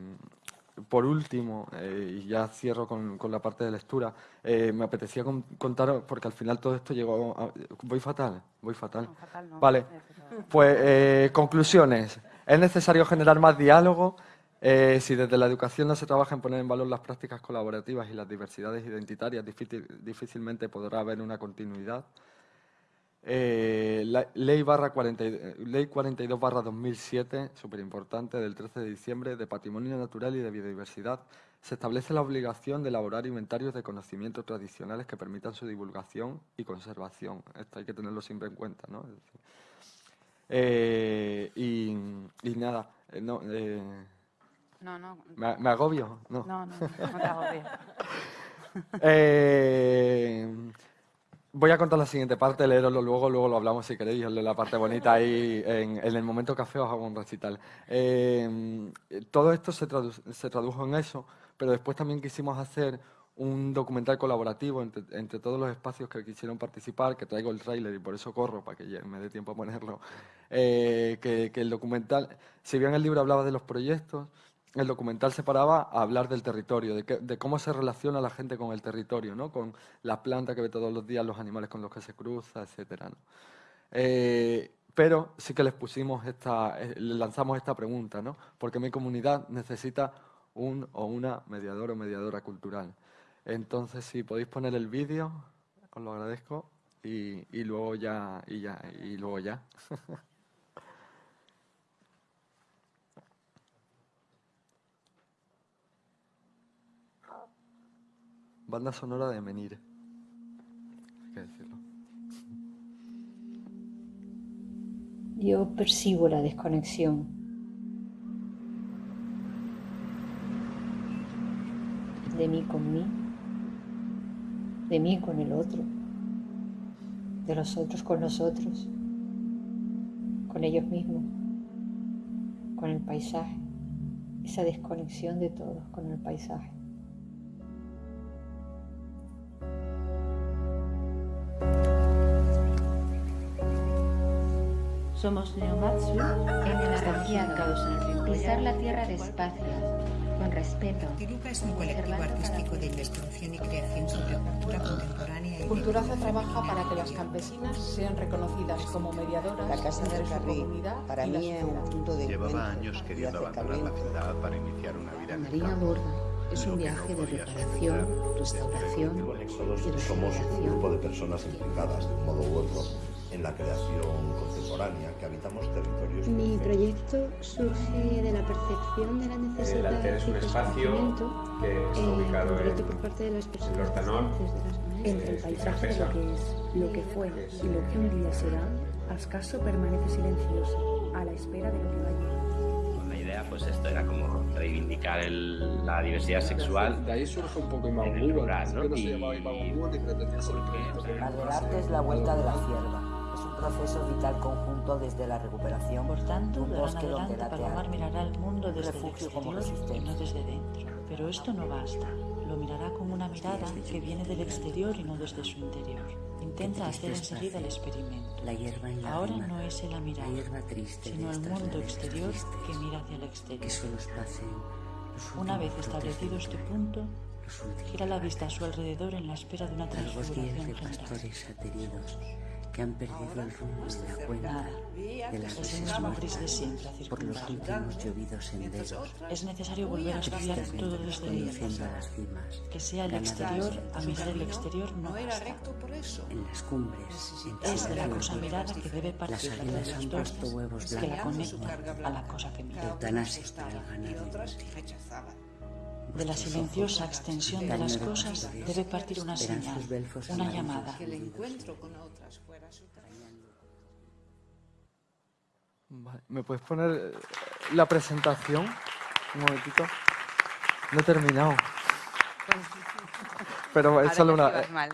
por último, eh, y ya cierro con, la parte de lectura, eh, me apetecía contaros, porque al final todo esto llegó... A, voy fatal, voy fatal. vale, pues conclusiones. Es necesario generar más diálogo. si desde la educación no se trabaja en poner en valor las prácticas colaborativas y las diversidades identitarias, difícilmente podrá haber una continuidad. Eh, la, ley, barra 40, ley 42 barra 2007, súper importante, del 13 de diciembre, de Patrimonio Natural y de Biodiversidad, se establece la obligación de elaborar inventarios de conocimientos tradicionales que permitan su divulgación y conservación. Esto hay que tenerlo siempre en cuenta. ¿no? Eh, y, nada, eh, no, no, no. ¿Me, agobio? No, no, no, no te agobio. Voy a contar la siguiente parte, leeroslo luego, luego lo hablamos si queréis, la parte bonita ahí, en, el momento café os hago un recital. Eh, todo esto se, tradujo en eso, pero después también quisimos hacer un documental colaborativo entre, todos los espacios que quisieron participar, que traigo el tráiler y por eso corro, para que me dé tiempo a ponerlo, eh, que, que el documental, si bien el libro hablaba de los proyectos, el documental se paraba a hablar del territorio, de, cómo se relaciona la gente con el territorio, ¿no? con las plantas que ve todos los días, los animales con los que se cruza, etc. Eh, pero sí que les pusimos esta, eh, lanzamos esta pregunta, ¿no? porque mi comunidad necesita un o una mediador o mediadora cultural. Entonces, si podéis poner el vídeo, os lo agradezco y, y luego ya, y ya, y luego ya. Banda sonora de Menir. Hay que decirlo. Yo percibo la desconexión. De mí con mí, de mí con el otro, de los otros con los otros, con ellos mismos, con el paisaje, esa desconexión de todos con el paisaje. Somos Neomatsu en el arranqueado, pisar la tierra despacio, con respeto. Tiruca es un colectivo artístico de investigación y creación sobre cultura contemporánea y Culturaza trabaja para que las campesinas sean reconocidas como mediadoras La Casa del Carril comunidad para mí es un punto de Llevaba años y queriendo abandonar la acercamiento. ciudad para iniciar una vida Marina. Borda es un viaje de reparación, restauración y somos un grupo de personas implicadas de un modo u otro en la creación contemporánea que habitamos territorios Mi proyecto surge de la percepción de la necesidad El alter es un espacio que está eh, ubicado en por parte de las personas el Hortanor, maestras. Entre el paisaje de lo que es, lo que fue y lo que un día será, Ascaso permanece silencioso, a la espera de lo que va a llegar. La idea, pues esto era como reivindicar el- la diversidad sexual. De ahí surge un poco en el ¿no? que no se Y- llamaba Imago ni pretendía ser un proyecto que Al del arte es la vuelta de la cierva. Es un proceso vital conjunto desde la recuperación. Por tanto, un bosque donde late Palomar mirará el mundo Un desde el refugio como exterior y resistencia. no desde dentro. Pero esto no basta. Lo mirará con una mirada que viene del exterior y no desde su interior. Intenta hacer enseguida el experimento. La hierba en la Ahora rima, no es la mirada, la hierba triste sino el mundo exterior tristes, que mira hacia el exterior. que solo Una vez establecido este punto, gira la vista a su alrededor en la espera de una de general. Que han perdido el rumbo de la cuenta de las Es el mismo reservas gris de siempre a por los últimos llovidos senderos Es necesario volver a estudiar todo desde a las cimas Que sea el exterior, a mirar el exterior no basta. en las cumbres en Es de la cosa mirada que debe partir las han dos puesto huevos que la blancos conecta a la cosa que mira. eutanasia para el ganado De la silenciosa extensión de las cosas debe partir una señal, una llamada. Vale, ¿Me puedes poner eh, la presentación? Un momentito. No he terminado. Pero es solo, una,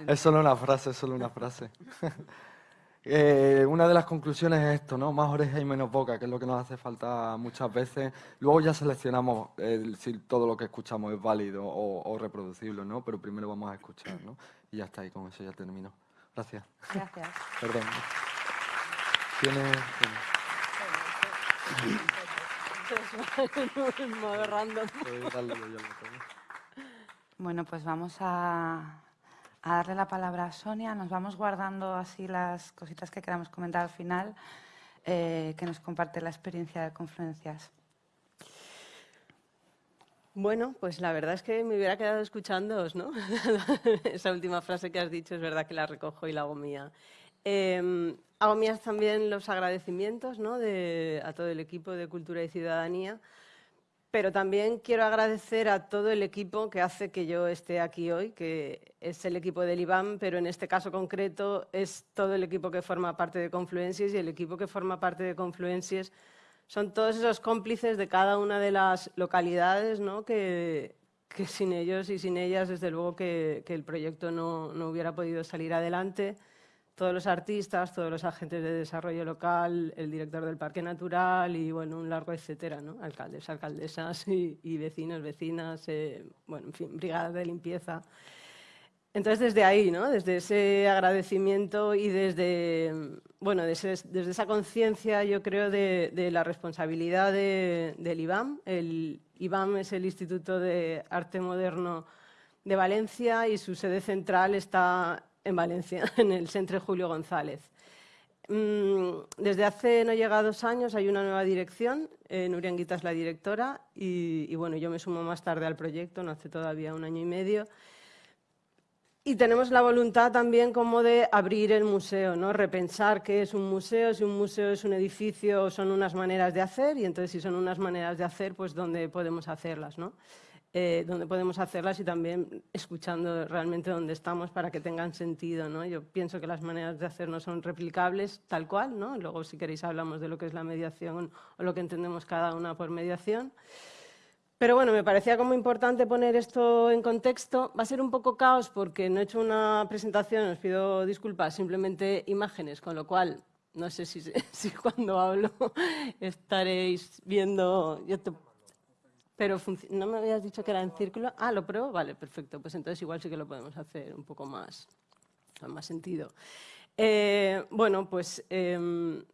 es solo una frase, es solo una frase. Eh, una de las conclusiones es esto, ¿no? Más oreja y menos boca, que es lo que nos hace falta muchas veces. Luego ya seleccionamos el- si todo lo que escuchamos es válido o, o reproducible, ¿no? Pero primero vamos a escuchar, ¿no? Y ya está, y con eso ya termino. Gracias. Gracias. Perdón. Tiene- darle yo al botón. Bueno, pues vamos a, darle la palabra a Sonia. Nos vamos guardando así las cositas que queramos comentar al final, eh, que nos comparte la experiencia de Confluencias. Bueno, pues la verdad es que me hubiera quedado escuchándoos, ¿no? Esa última frase que has dicho es verdad que la recojo y la hago mía. Eh, hago mías también los agradecimientos a todo el equipo de Cultura y Ciudadanía, pero también quiero agradecer a todo el equipo que hace que yo esté aquí hoy, que es el equipo del IBAM, pero en este caso concreto es todo el equipo que forma parte de Confluencias y el equipo que forma parte de Confluencias son todos esos cómplices de cada una de las localidades, que sin ellos y sin ellas, desde luego que, que el proyecto no, no hubiera podido salir adelante. Todos los artistas, todos los agentes de desarrollo local, el director del Parque Natural y bueno, un largo etcétera, ¿no? alcaldes, alcaldesas y, vecinos, vecinas, eh, bueno, en fin, brigadas de limpieza. Entonces, desde ahí, ¿no? desde ese agradecimiento y desde, bueno, desde, desde esa conciencia, yo creo, de, la responsabilidad de- del IBAM. El IBAM es el Instituto de Arte Moderno de Valencia y su sede central está en Valencia, en el Centro Julio González. Mm, Desde hace no llega dos años hay una nueva dirección, eh, Nuria Anguita es la directora y, y, bueno, yo me sumo más tarde al proyecto, no hace todavía un año y medio. Y tenemos la voluntad también como de abrir el museo, ¿no? repensar qué es un museo, si un museo es un edificio, son unas maneras de hacer, y entonces si son unas maneras de hacer, pues dónde podemos hacerlas, ¿no? Eh, dónde podemos hacerlas y también escuchando realmente dónde estamos para que tengan sentido. ¿no? Yo pienso que las maneras de hacer no son replicables tal cual, ¿no? luego si queréis hablamos de lo que es la mediación o lo que entendemos cada una por mediación. Pero bueno, me parecía como importante poner esto en contexto. Va a ser un poco caos porque no he hecho una presentación, os pido disculpas, simplemente imágenes, con lo cual no sé si, si cuando hablo estaréis viendo... Yo te- pero no me habías dicho que era en círculo. Ah, ¿lo pruebo? Vale, perfecto. Pues entonces igual sí que lo podemos hacer un poco más, con más sentido. Eh, bueno, pues em,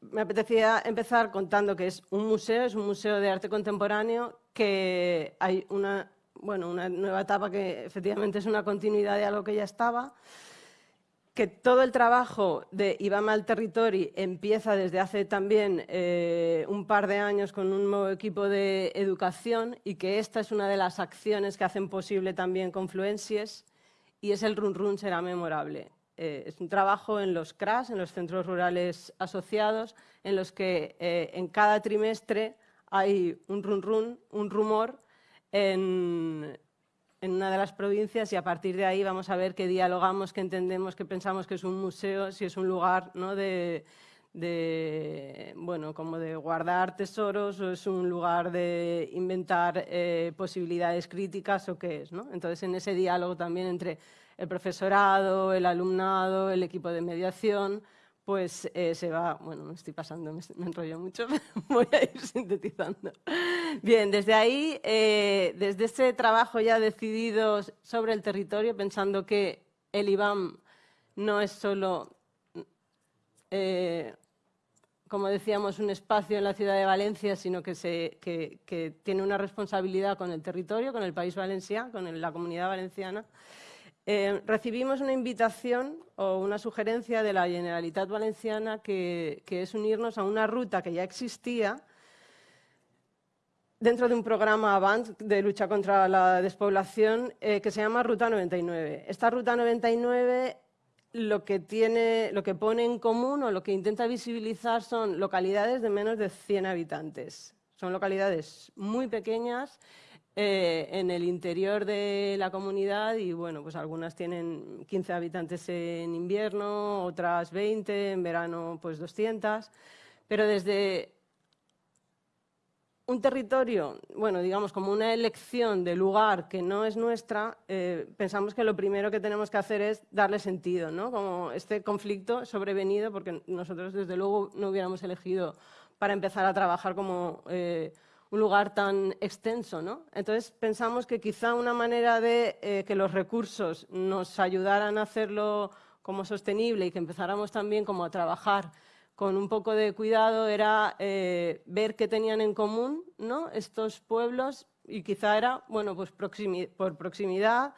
me apetecía empezar contando que es un museo, es un museo de arte contemporáneo, que hay una, bueno, una nueva etapa que efectivamente es una continuidad de algo que ya estaba, que todo el trabajo de IBAMA al Territori empieza desde hace también eh, un par de años con un nuevo equipo de educación y que esta es una de las acciones que hacen posible también Confluencias y es el Run Run será memorable. Eh, es un trabajo en los CRAS, en los centros rurales asociados, en los que eh, en cada trimestre hay un run run, un rumor en, en una de las provincias y a partir de ahí vamos a ver qué dialogamos, qué entendemos, qué pensamos que es un museo, si es un lugar ¿no? de, bueno, como de guardar tesoros o es un lugar de inventar eh, posibilidades críticas o qué es. ¿no? Entonces, en ese diálogo también entre el profesorado, el alumnado, el equipo de mediación, pues eh, se va, bueno, me estoy pasando, me, enrollo mucho, voy a ir sintetizando. Bien, desde ahí, eh, desde ese trabajo ya decidido sobre el territorio, pensando que el IBAM no es solo, eh, como decíamos, un espacio en la ciudad de Valencia, sino que, se, que, tiene una responsabilidad con el territorio, con el país valenciano, con la comunidad valenciana, eh, recibimos una invitación o una sugerencia de la Generalitat Valenciana que, es unirnos a una ruta que ya existía dentro de un programa AVANT de lucha contra la despoblación eh, que se llama Ruta 99. Esta Ruta 99 lo que, tiene, lo que pone en común o lo que intenta visibilizar son localidades de menos de 100 habitantes. Son localidades muy pequeñas eh, en el interior de la comunidad y bueno, pues algunas tienen 15 habitantes en invierno, otras 20, en verano pues 200, pero desde un territorio, bueno, digamos como una elección de lugar que no es nuestra, eh, pensamos que lo primero que tenemos que hacer es darle sentido, ¿no? Como este conflicto sobrevenido, porque nosotros desde luego no hubiéramos elegido para empezar a trabajar como eh, un lugar tan extenso. ¿no? Entonces pensamos que quizá una manera de eh, que los recursos nos ayudaran a hacerlo como sostenible y que empezáramos también como a trabajar con un poco de cuidado era eh, ver qué tenían en común ¿no? estos pueblos y quizá era bueno, pues por proximidad,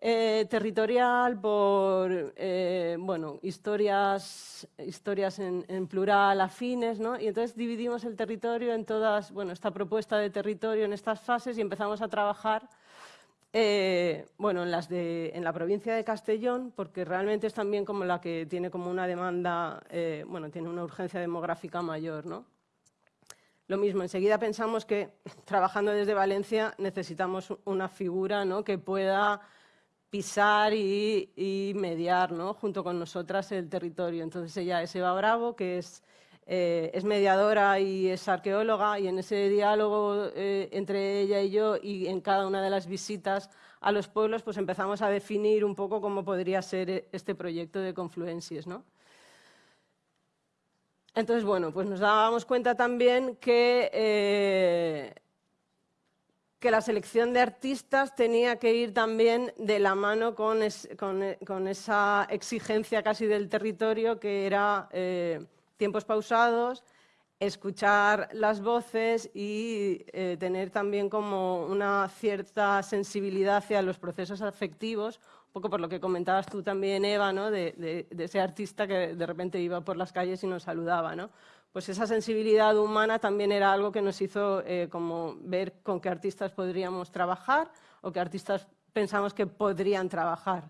eh, territorial, por eh, bueno, historias, historias en, plural, afines, ¿no? y entonces dividimos el territorio en todas, bueno, esta propuesta de territorio en estas fases y empezamos a trabajar eh, bueno, en, las de, en la provincia de Castellón, porque realmente es también como la que tiene como una demanda, bueno, tiene una urgencia demográfica mayor, ¿no? Lo mismo, enseguida pensamos que trabajando desde Valencia necesitamos una figura ¿no? que pueda pisar y, mediar ¿no? junto con nosotras el territorio. Entonces ella es Eva Bravo, que es, eh, mediadora y es arqueóloga, y en ese diálogo eh, entre ella y yo y en cada una de las visitas a los pueblos, pues empezamos a definir un poco cómo podría ser este proyecto de confluencias. ¿no? Entonces, bueno, pues nos dábamos cuenta también que eh, que la selección de artistas tenía que ir también de la mano con, esa exigencia casi del territorio que era eh, tiempos pausados, escuchar las voces y eh, tener también como una cierta sensibilidad hacia los procesos afectivos, un poco por lo que comentabas tú también, Eva, ¿no? de, de ese artista que de repente iba por las calles y nos saludaba. ¿no? Pues esa sensibilidad humana también era algo que nos hizo eh, como ver con qué artistas podríamos trabajar o qué artistas pensamos que podrían trabajar.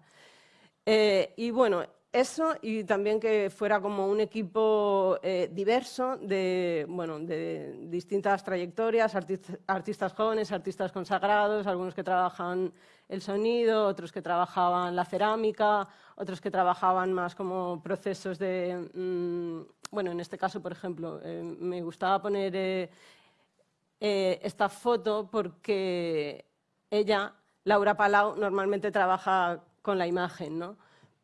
Eh, y bueno, eso y también que fuera como un equipo eh, diverso de, bueno, de distintas trayectorias, artistas, jóvenes, artistas consagrados, algunos que trabajan el sonido, otros que trabajaban la cerámica, otros que trabajaban más como procesos de, mm, bueno, en este caso, por ejemplo, eh, me gustaba poner eh, esta foto porque ella, Laura Palau, normalmente trabaja con la imagen, ¿no?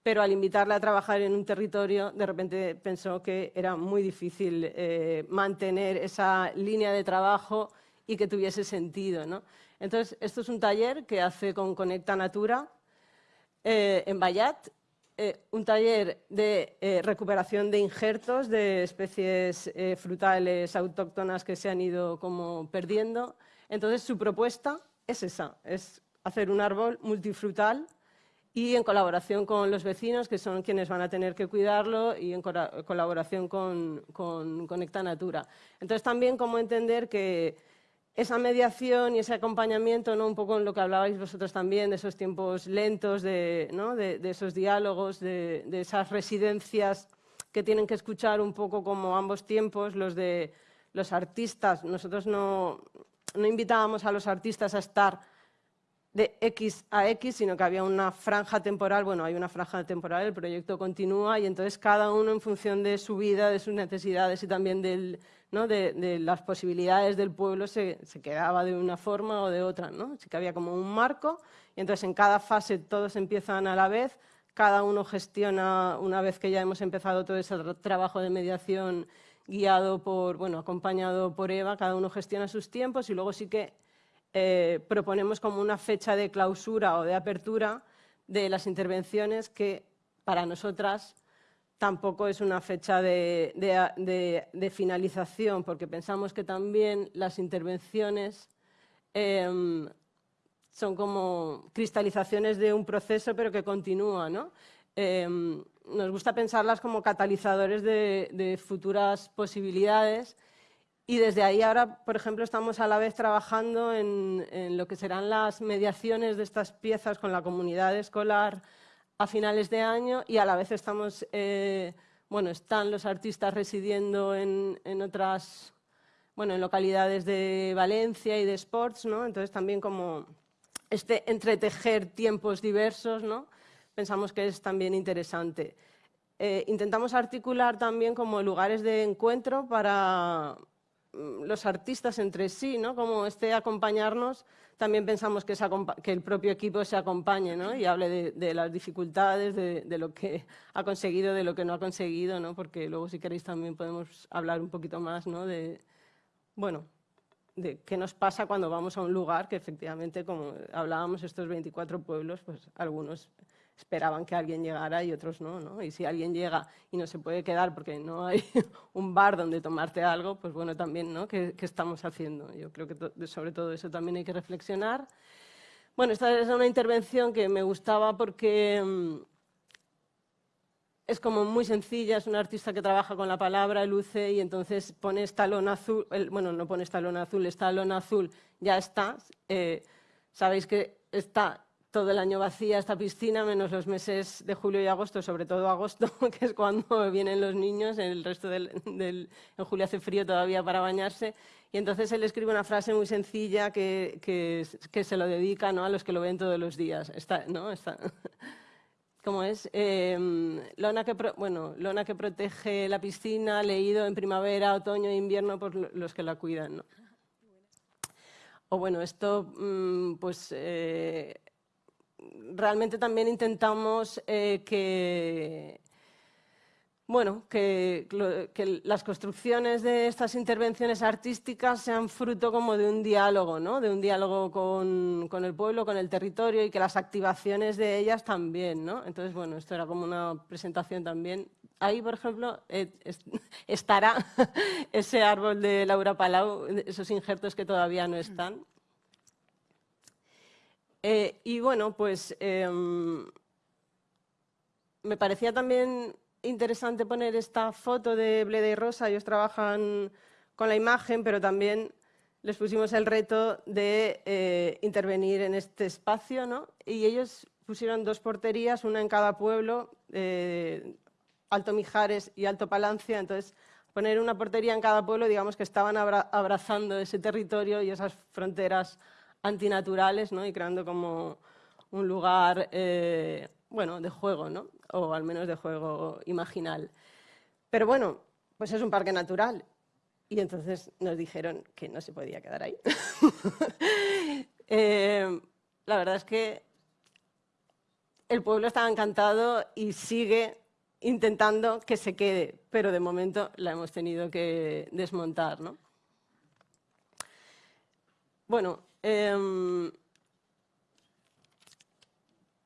pero al invitarla a trabajar en un territorio, de repente pensó que era muy difícil eh, mantener esa línea de trabajo y que tuviese sentido. ¿no? Entonces, esto es un taller que hace con Conecta Natura eh, en Bayat, eh, un taller de recuperación de injertos de especies frutales autóctonas que se han ido como perdiendo. Entonces, su propuesta es esa, es hacer un árbol multifrutal y en colaboración con los vecinos, que son quienes van a tener que cuidarlo, y en colaboración con, con Conecta Natura. Entonces, también cómo entender que esa mediación y ese acompañamiento, ¿no? un poco en lo que hablabais vosotros también, de esos tiempos lentos, de, ¿no? de, esos diálogos, de, de, esas residencias que tienen que escuchar un poco como ambos tiempos, los de los artistas. Nosotros no, no invitábamos a los artistas a estar de X a X, sino que había una franja temporal, bueno, hay una franja temporal, el proyecto continúa y entonces cada uno en función de su vida, de sus necesidades y también del, ¿no? de, las posibilidades del pueblo se, se, quedaba de una forma o de otra. ¿no? Así que había como un marco y entonces en cada fase todos empiezan a la vez, cada uno gestiona, una vez que ya hemos empezado todo ese trabajo de mediación guiado por, bueno, acompañado por Eva, cada uno gestiona sus tiempos y luego sí que eh, proponemos como una fecha de clausura o de apertura de las intervenciones que para nosotras tampoco es una fecha de, finalización, porque pensamos que también las intervenciones em, son como cristalizaciones de un proceso, pero que continúa. Em, nos gusta pensarlas como catalizadores de futuras posibilidades y desde ahí ahora, por ejemplo, estamos a la vez trabajando en, lo que serán las mediaciones de estas piezas con la comunidad escolar a finales de año y a la vez estamos, eh, bueno, están los artistas residiendo en, otras, bueno, en localidades de Valencia y de Sports, ¿no? Entonces también como este entretejer tiempos diversos, ¿no? Pensamos que es también interesante. Eh, intentamos articular también como lugares de encuentro para, los artistas entre sí, ¿no? Como este acompañarnos, también pensamos que, que el propio equipo se acompañe ¿no? y hable de, las dificultades, de, lo que ha conseguido, de lo que no ha conseguido, ¿no? porque luego si queréis también podemos hablar un poquito más ¿no? de, bueno, de qué nos pasa cuando vamos a un lugar que efectivamente, como hablábamos, estos 24 pueblos, pues algunos esperaban que alguien llegara y otros no, ¿no? Y si alguien llega y no se puede quedar porque no hay un bar donde tomarte algo, pues bueno, también, ¿no? ¿Qué, estamos haciendo? Yo creo que sobre todo eso también hay que reflexionar. Bueno, esta es una intervención que me gustaba porque mm, es como muy sencilla, es un artista que trabaja con la palabra, luce y entonces pone estalón azul, bueno, no pone estalón azul, estalón azul, ya está. Eh, sabéis que está todo el año vacía esta piscina, menos los meses de julio y agosto, sobre todo agosto, que es cuando vienen los niños, el resto del, en julio hace frío todavía para bañarse, y entonces él escribe una frase muy sencilla que, que, se lo dedica ¿no? a los que lo ven todos los días. ¿no? ¿Cómo es? Em, lona, que bueno, lona que protege la piscina, leído en primavera, otoño e invierno por los que la cuidan. ¿no? O bueno, esto mm, pues... Eh, realmente también intentamos eh, que, bueno, que, las construcciones de estas intervenciones artísticas sean fruto como de un diálogo, ¿no? de un diálogo con, el pueblo, con el territorio y que las activaciones de ellas también. ¿no? Entonces, bueno, esto era como una presentación también. Ahí, por ejemplo, eh, estará ese árbol de Laura Palau, esos injertos que todavía no están. Eh, y bueno, pues em, me parecía también interesante poner esta foto de Bleda y Rosa. Ellos trabajan con la imagen, pero también les pusimos el reto de eh, intervenir en este espacio, ¿no? Y ellos pusieron dos porterías, una en cada pueblo, eh, Alto Mijares y Alto Palancia. Entonces, poner una portería en cada pueblo, digamos que estaban abrazando ese territorio y esas fronteras antinaturales ¿no? y creando como un lugar eh, bueno, de juego, ¿no? o al menos de juego imaginal. Pero bueno, pues es un parque natural y entonces nos dijeron que no se podía quedar ahí. Eh, la verdad es que el pueblo estaba encantado y sigue intentando que se quede, pero de momento la hemos tenido que desmontar. ¿no? Bueno, Em,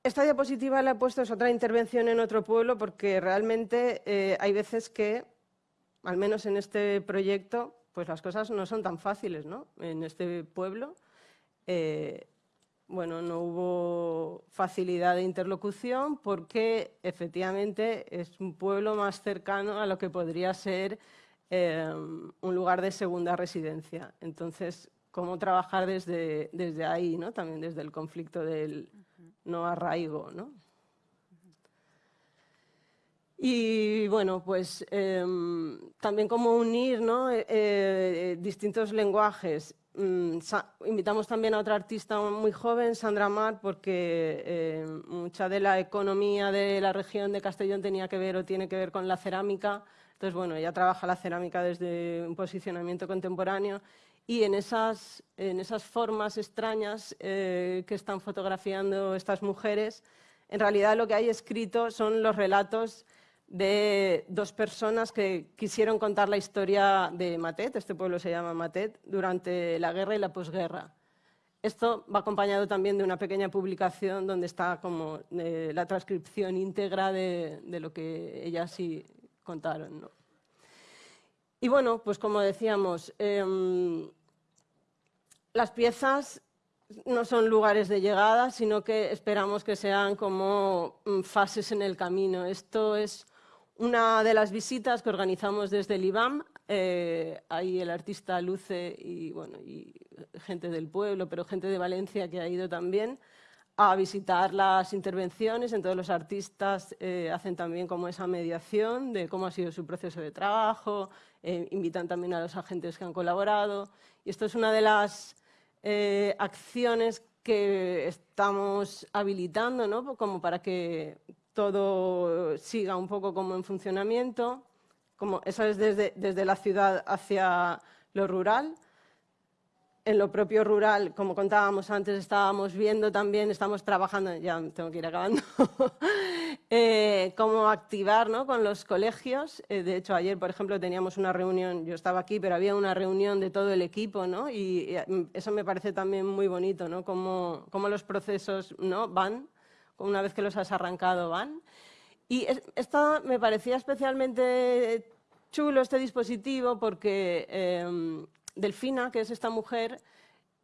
esta diapositiva la he puesto, es otra intervención en otro pueblo, porque realmente eh, hay veces que, al menos en este proyecto, pues las cosas no son tan fáciles ¿no? en este pueblo. eh, bueno, no hubo facilidad de interlocución porque efectivamente es un pueblo más cercano a lo que podría ser eh, un lugar de segunda residencia. Entonces, cómo trabajar desde, desde ahí, ¿no? también desde el conflicto del no arraigo. ¿no? Y bueno, pues em, también cómo unir ¿no? Eh, eh, distintos lenguajes. Mm, invitamos también a otra artista muy joven, Sandra Mar, porque em, mucha de la economía de la región de Castellón tenía que ver o tiene que ver con la cerámica. Entonces, bueno, ella trabaja la cerámica desde un posicionamiento contemporáneo y en esas, en esas formas extrañas eh, que están fotografiando estas mujeres, en realidad lo que hay escrito son los relatos de dos personas que quisieron contar la historia de Matet, este pueblo se llama Matet, durante la guerra y la posguerra. Esto va acompañado también de una pequeña publicación donde está como eh, la transcripción íntegra de, lo que ellas sí contaron. Y bueno, pues como decíamos, em, las piezas no son lugares de llegada, sino que esperamos que sean como mm, fases en el camino. Esto es una de las visitas que organizamos desde el IBAM, eh, ahí el artista Luce y, bueno, y gente del pueblo, pero gente de Valencia que ha ido también a visitar las intervenciones. Entonces los artistas eh, hacen también como esa mediación de cómo ha sido su proceso de trabajo, eh, invitan también a los agentes que han colaborado. Y esto es una de las acciones que estamos habilitando ¿no? como para que todo siga un poco como en funcionamiento. Como eso es desde, desde la ciudad hacia lo rural. En lo propio rural, como contábamos antes, estábamos viendo también, estamos trabajando, ya tengo que ir acabando, eh, cómo activar ¿no? con los colegios. Eh, de hecho, ayer, por ejemplo, teníamos una reunión, yo estaba aquí, pero había una reunión de todo el equipo, ¿no? y, eso me parece también muy bonito, ¿no? cómo, cómo los procesos ¿no? van una vez que los has arrancado van. Y esta me parecía especialmente chulo este dispositivo porque em, Delfina, que es esta mujer,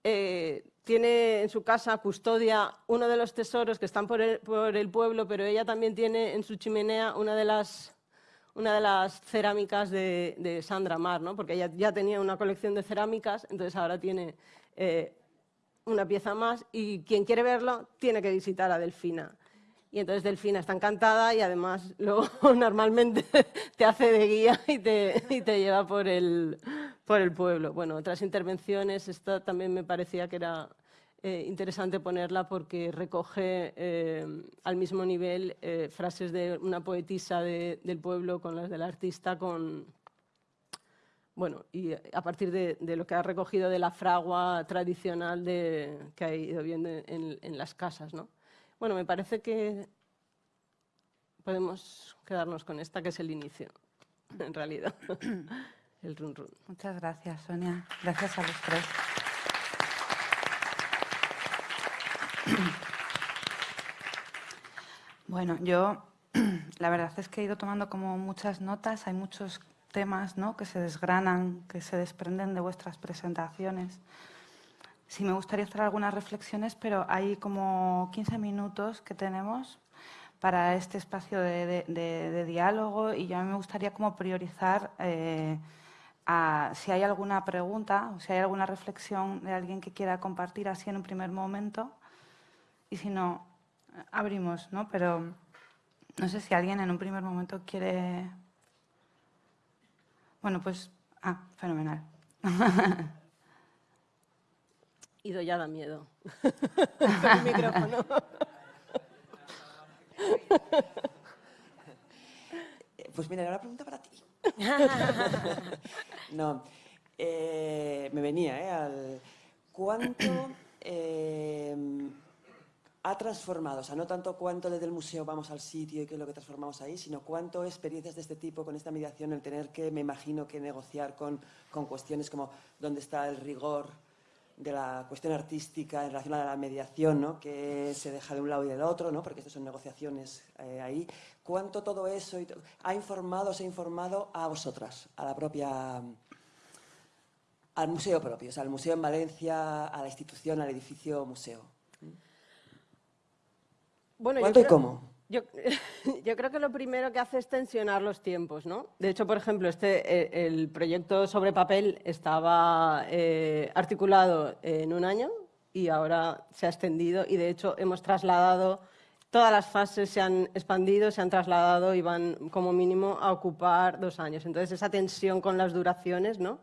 eh, tiene en su casa, custodia uno de los tesoros que están por el, pueblo, pero ella también tiene en su chimenea una de las, cerámicas de, Sandra Mar, ¿no? porque ella ya tenía una colección de cerámicas, entonces ahora tiene eh, una pieza más y quien quiere verlo tiene que visitar a Delfina. Y entonces Delfina está encantada y además luego normalmente te hace de guía y te lleva por el, por el pueblo. Bueno, otras intervenciones, esta también me parecía que era eh, interesante ponerla porque recoge eh, al mismo nivel eh, frases de una poetisa del pueblo con las del artista, con, bueno, y a partir de, lo que ha recogido de la fragua tradicional de, que ha ido viendo en, las casas. ¿no? Bueno, me parece que podemos quedarnos con esta, que es el inicio, en realidad, el run run. Muchas gracias, Sonia. Gracias a los tres. Bueno, yo la verdad es que he ido tomando como muchas notas, hay muchos temas ¿no? que se desgranan, que se desprenden de vuestras presentaciones. Sí me gustaría hacer algunas reflexiones, pero hay como 15 minutos que tenemos para este espacio de, diálogo y yo me gustaría como priorizar eh, a, si hay alguna pregunta o si hay alguna reflexión de alguien que quiera compartir así en un primer momento y si no, abrimos, ¿no? Pero no sé si alguien en un primer momento quiere bueno, pues, ah, fenomenal. Ido ya da miedo. el micrófono. Pues mira, una pregunta para ti. no, eh, me venía, ¿eh? Al, ¿Cuánto eh, ha transformado, o sea, no tanto cuánto desde el museo vamos al sitio y qué es lo que transformamos ahí, sino cuánto experiencias de este tipo con esta mediación, el tener que, me imagino, que negociar con, con cuestiones como dónde está el rigor de la cuestión artística en relación a la mediación, ¿no? que se deja de un lado y del otro, ¿no? porque estas son negociaciones eh, ahí. ¿Cuánto todo eso ha informado, se ha informado a vosotras, a la propia al museo propio, o sea, al museo en Valencia, a la institución, al edificio museo. Bueno, ¿Cuánto y creo- cómo? Yo, yo creo que lo primero que hace es tensionar los tiempos, ¿no? De hecho, por ejemplo, este, eh, el proyecto sobre papel estaba eh, articulado en un año y ahora se ha extendido y, de hecho, hemos trasladado, todas las fases se han expandido, se han trasladado y van, como mínimo, a ocupar dos años. Entonces, esa tensión con las duraciones, ¿no?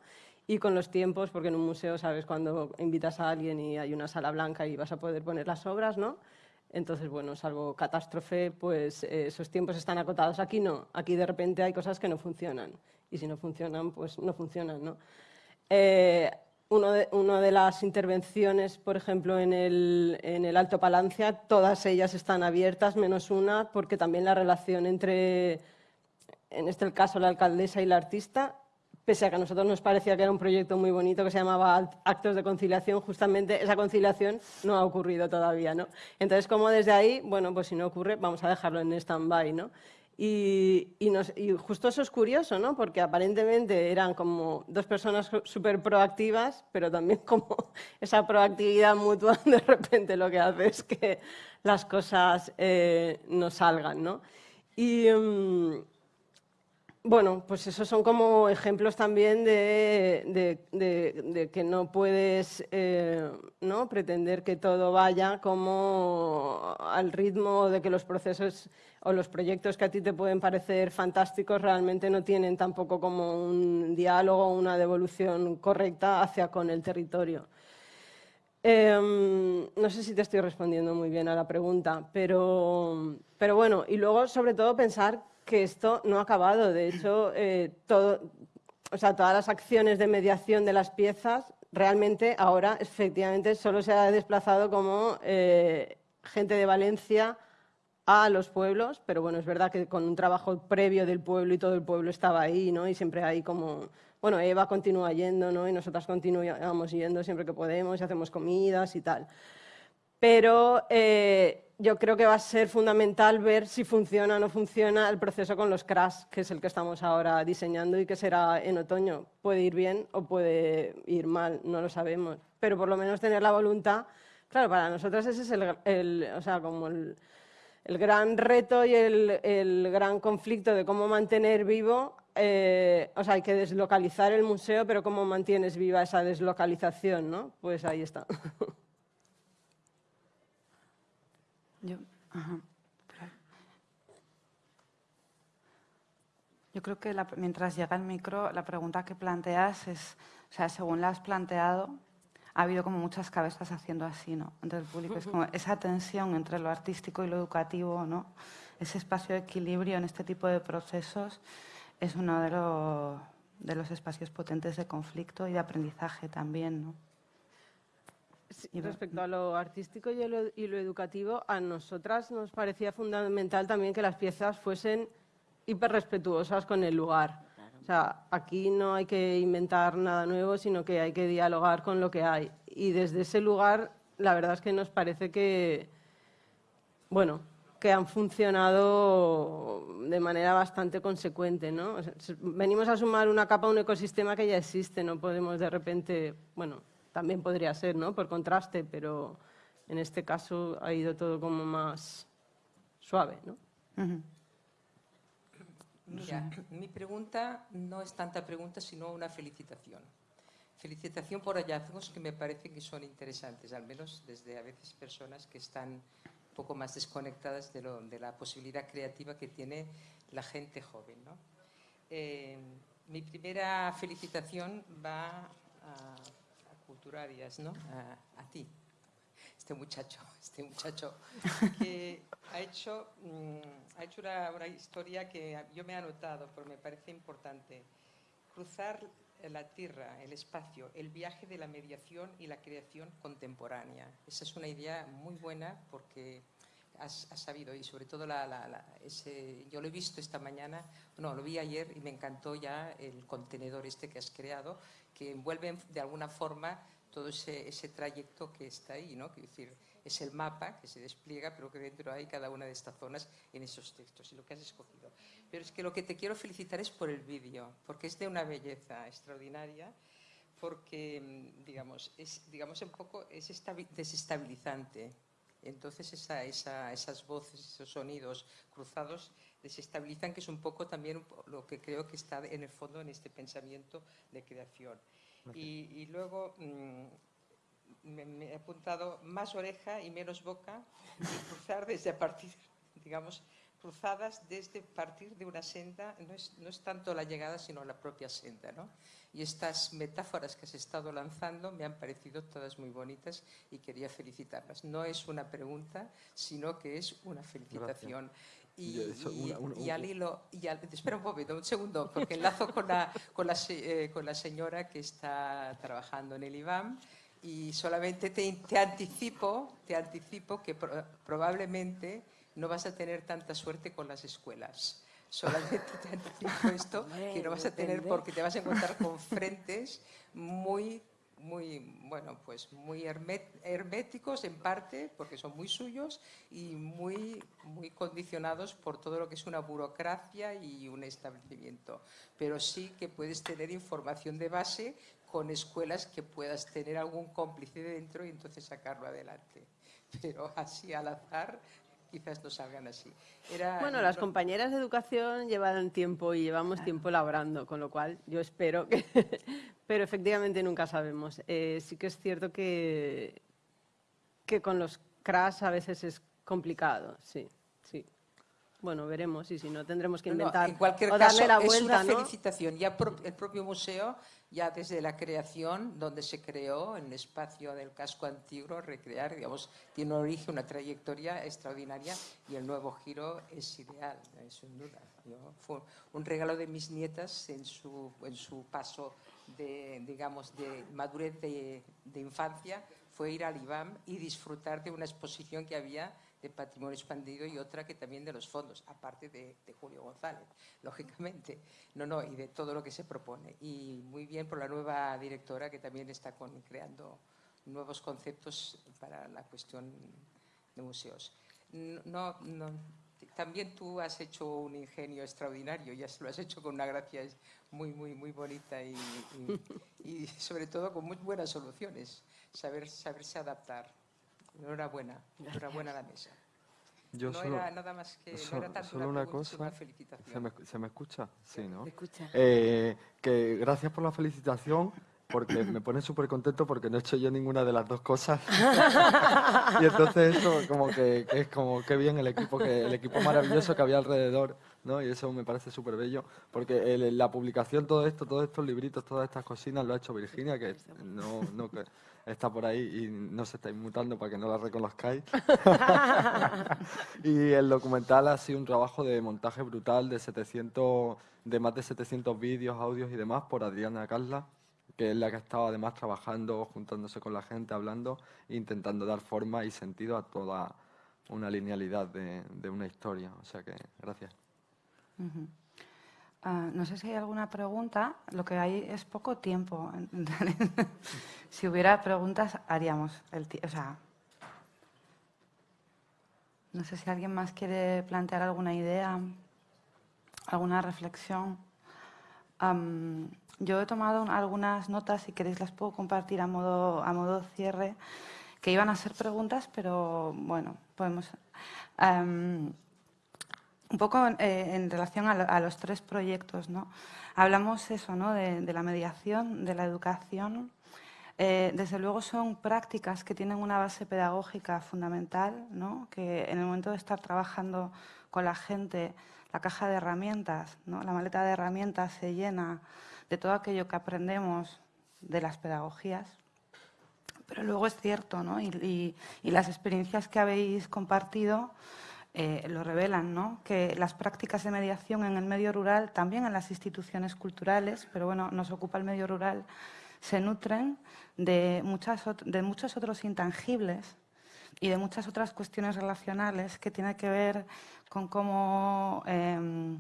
Y con los tiempos, porque en un museo sabes cuando invitas a alguien y hay una sala blanca y vas a poder poner las obras, ¿no? Entonces, bueno, salvo catástrofe, pues eh, esos tiempos están acotados. Aquí no, aquí de repente hay cosas que no funcionan. Y si no funcionan, pues no funcionan, ¿no? Eh, uno de, una de las intervenciones, por ejemplo, en el, en el Alto Palancia, todas ellas están abiertas, menos una, porque también la relación entre, en este caso, la alcaldesa y la artista, pese a que a nosotros nos parecía que era un proyecto muy bonito que se llamaba Actos de Conciliación, justamente esa conciliación no ha ocurrido todavía, ¿no? Entonces, como desde ahí, bueno, pues si no ocurre, vamos a dejarlo en stand-by, ¿no? Y, y nos- y justo eso es curioso, ¿no? Porque aparentemente eran como dos personas súper proactivas, pero también como esa proactividad mutua de repente lo que hace es que las cosas eh, no salgan, ¿no? Y, mm, bueno, pues esos son como ejemplos también de, que no puedes eh, pretender que todo vaya como al ritmo de que los procesos o los proyectos que a ti te pueden parecer fantásticos realmente no tienen tampoco como un diálogo o una devolución correcta hacia con el territorio. Em, no sé si te estoy respondiendo muy bien a la pregunta, pero bueno, y luego sobre todo pensar que esto no ha acabado. De hecho, eh, todo, o sea, todas las acciones de mediación de las piezas realmente ahora efectivamente solo se ha desplazado como eh, gente de Valencia a los pueblos, pero bueno, es verdad que con un trabajo previo del pueblo y todo el pueblo estaba ahí, ¿no? Y siempre hay como, bueno, Eva continúa yendo, ¿no? Y nosotras continuamos yendo siempre que podemos y hacemos comidas y tal. Pero eh, yo creo que va a ser fundamental ver si funciona o no funciona el proceso con los crash, que es el que estamos ahora diseñando y que será en otoño. Puede ir bien o puede ir mal, no lo sabemos. Pero por lo menos tener la voluntad. Claro, para nosotros ese es el, el- o sea, como el, el gran reto y el, el gran conflicto de cómo mantener vivo, eh, o sea, hay que deslocalizar el museo, pero cómo mantienes viva esa deslocalización, ¿no? Pues ahí está. Yo, ajá. Yo creo que la- mientras llega el micro, la pregunta que planteas es, o sea, según la has planteado, ha habido como muchas cabezas haciendo así, ¿no? Entre el público es como esa tensión entre lo artístico y lo educativo, ¿no? Ese espacio de equilibrio en este tipo de procesos es uno de, los- de los espacios potentes de conflicto y de aprendizaje también, ¿no? Y respecto a lo artístico y lo, y lo educativo, a nosotras nos parecía fundamental también que las piezas fuesen hiperrespetuosas con el lugar. O sea, aquí no hay que inventar nada nuevo, sino que hay que dialogar con lo que hay. Y desde ese lugar, la verdad es que nos parece que, bueno, que han funcionado de manera bastante consecuente, ¿no? O sea, s- venimos a sumar una capa a un ecosistema que ya existe, no podemos de repente, bueno, también podría ser, ¿no? Por contraste, pero en este caso ha ido todo como más suave, ¿no? Mira, mi pregunta no es tanta pregunta, sino una felicitación. Felicitación por hallazgos que me parecen que son interesantes, al menos desde a veces personas que están un poco más desconectadas de, lo- de la posibilidad creativa que tiene la gente joven. ¿no? Eh, mi primera felicitación va a Culturarias, ¿no? a, ti, este muchacho, este muchacho que ha hecho, mm, ha hecho una, una historia que yo me he anotado, pero me parece importante. Cruzar la tierra, el espacio, el viaje de la mediación y la creación contemporánea. Esa es una idea muy buena porque has, has sabido, y sobre todo la, la- la- ese, yo lo he visto esta mañana, no, lo vi ayer y me encantó ya el contenedor este que has creado, que envuelve de alguna forma todo ese, ese trayecto que está ahí, ¿no? Quiero decir, es el mapa que se despliega, pero que dentro hay cada una de estas zonas en esos textos y lo que has escogido. Pero es que lo que te quiero felicitar es por el vídeo, porque es de una belleza extraordinaria, porque, mm, digamos, es, digamos un poco, es estabi- desestabilizante. Entonces esa- esa- esas voces, esos sonidos cruzados desestabilizan, que es un poco también lo que creo que está en el fondo en este pensamiento de creación. Y, y luego mm, me, me he apuntado más oreja y menos boca y cruzar desde a partir, digamos, cruzadas desde partir de una senda, no es, no es tanto la llegada, sino la propia senda. ¿no? Y estas metáforas que has estado lanzando me han parecido todas muy bonitas y quería felicitarlas. No es una pregunta, sino que es una felicitación. Y, y- y al hilo, y al- espera un momento, un segundo, porque enlazo con la, con la, eh, con la señora que está trabajando en el IBAM y solamente te, te anticipo, te anticipo que pro- probablemente no vas a tener tanta suerte con las escuelas. Solamente te anticipo esto, que no vas a tener porque te vas a encontrar con frentes muy muy bueno pues muy herméticos en parte porque son muy suyos y muy muy condicionados por todo lo que es una burocracia y un establecimiento. Pero sí que puedes tener información de base con escuelas que puedas tener algún cómplice dentro y entonces sacarlo adelante. Pero así al azar quizás no salgan así Era- Bueno, las compañeras de educación llevan tiempo y llevamos tiempo laborando, con lo cual yo espero que... Pero efectivamente nunca sabemos. Eh, sí que es cierto que, que con los crash a veces es complicado, sí, sí. Bueno, veremos y si no tendremos que no, inventar en cualquier o caso, darle la es vuelta, una ¿no? felicitación. Ya el propio museo, ya desde la creación, donde se creó en el espacio del casco antiguo, recrear, digamos, tiene un origen, una trayectoria extraordinaria y el nuevo giro es ideal, eh, sin duda. Yo- fue un regalo de mis nietas en su, en su paso de, digamos, de madurez de, de infancia, fue ir al IBAM y disfrutar de una exposición que había de patrimonio expandido y otra que también de los fondos, aparte de, Julio González, lógicamente. No, no, y de todo lo que se propone. Y muy bien por la nueva directora que también está con- creando nuevos conceptos para la cuestión de museos. No, no, también tú has hecho un ingenio extraordinario, ya lo has hecho con una gracia muy, muy, muy bonita y, y- y sobre todo con muy buenas soluciones, saber, saberse adaptar. Enhorabuena, enhorabuena a la mesa. Yo no solo, era nada más que, so- no era solo una, cosa. una felicitación. ¿Se me, se me escucha? Sí, ¿no? Escucha. Eh, que gracias por la felicitación, porque me pone súper contento porque no he hecho yo ninguna de las dos cosas. y entonces eso como que, que es como qué bien el equipo, que, el equipo maravilloso que había alrededor, ¿no? Y eso me parece súper bello, porque el- la publicación, todo esto, todos estos libritos, todas estas cocinas lo ha hecho Virginia, que no, no que está por ahí y no se está inmutando para que no la reconozcáis. y el documental ha sido un trabajo de montaje brutal de 700, de más de 700 vídeos, audios y demás por Adriana Casla, que es la que ha estado además trabajando, juntándose con la gente, hablando, e intentando dar forma y sentido a toda una linealidad de, de una historia. O sea que, gracias. Ah, no sé si hay alguna pregunta. Lo que hay es poco tiempo. si hubiera preguntas, haríamos el O sea, no sé si alguien más quiere plantear alguna idea, alguna reflexión. Yo he tomado un- algunas notas, si queréis las puedo compartir a modo, a modo cierre, que iban a ser preguntas, pero bueno, podemos... un poco eh, en relación a, a los tres proyectos, ¿no? Hablamos eso, ¿no? De, de la mediación, de la educación. Eh, desde luego son prácticas que tienen una base pedagógica fundamental, ¿no? Que en el momento de estar trabajando con la gente, la caja de herramientas, ¿no? La maleta de herramientas se llena de todo aquello que aprendemos de las pedagogías. Pero luego es cierto, ¿no? Y, y- y las experiencias que habéis compartido eh, lo revelan, ¿no? que las prácticas de mediación en el medio rural, también en las instituciones culturales, pero bueno, nos ocupa el medio rural, se nutren de, muchas, de muchos otros intangibles y de muchas otras cuestiones relacionales que tienen que ver con cómo, em,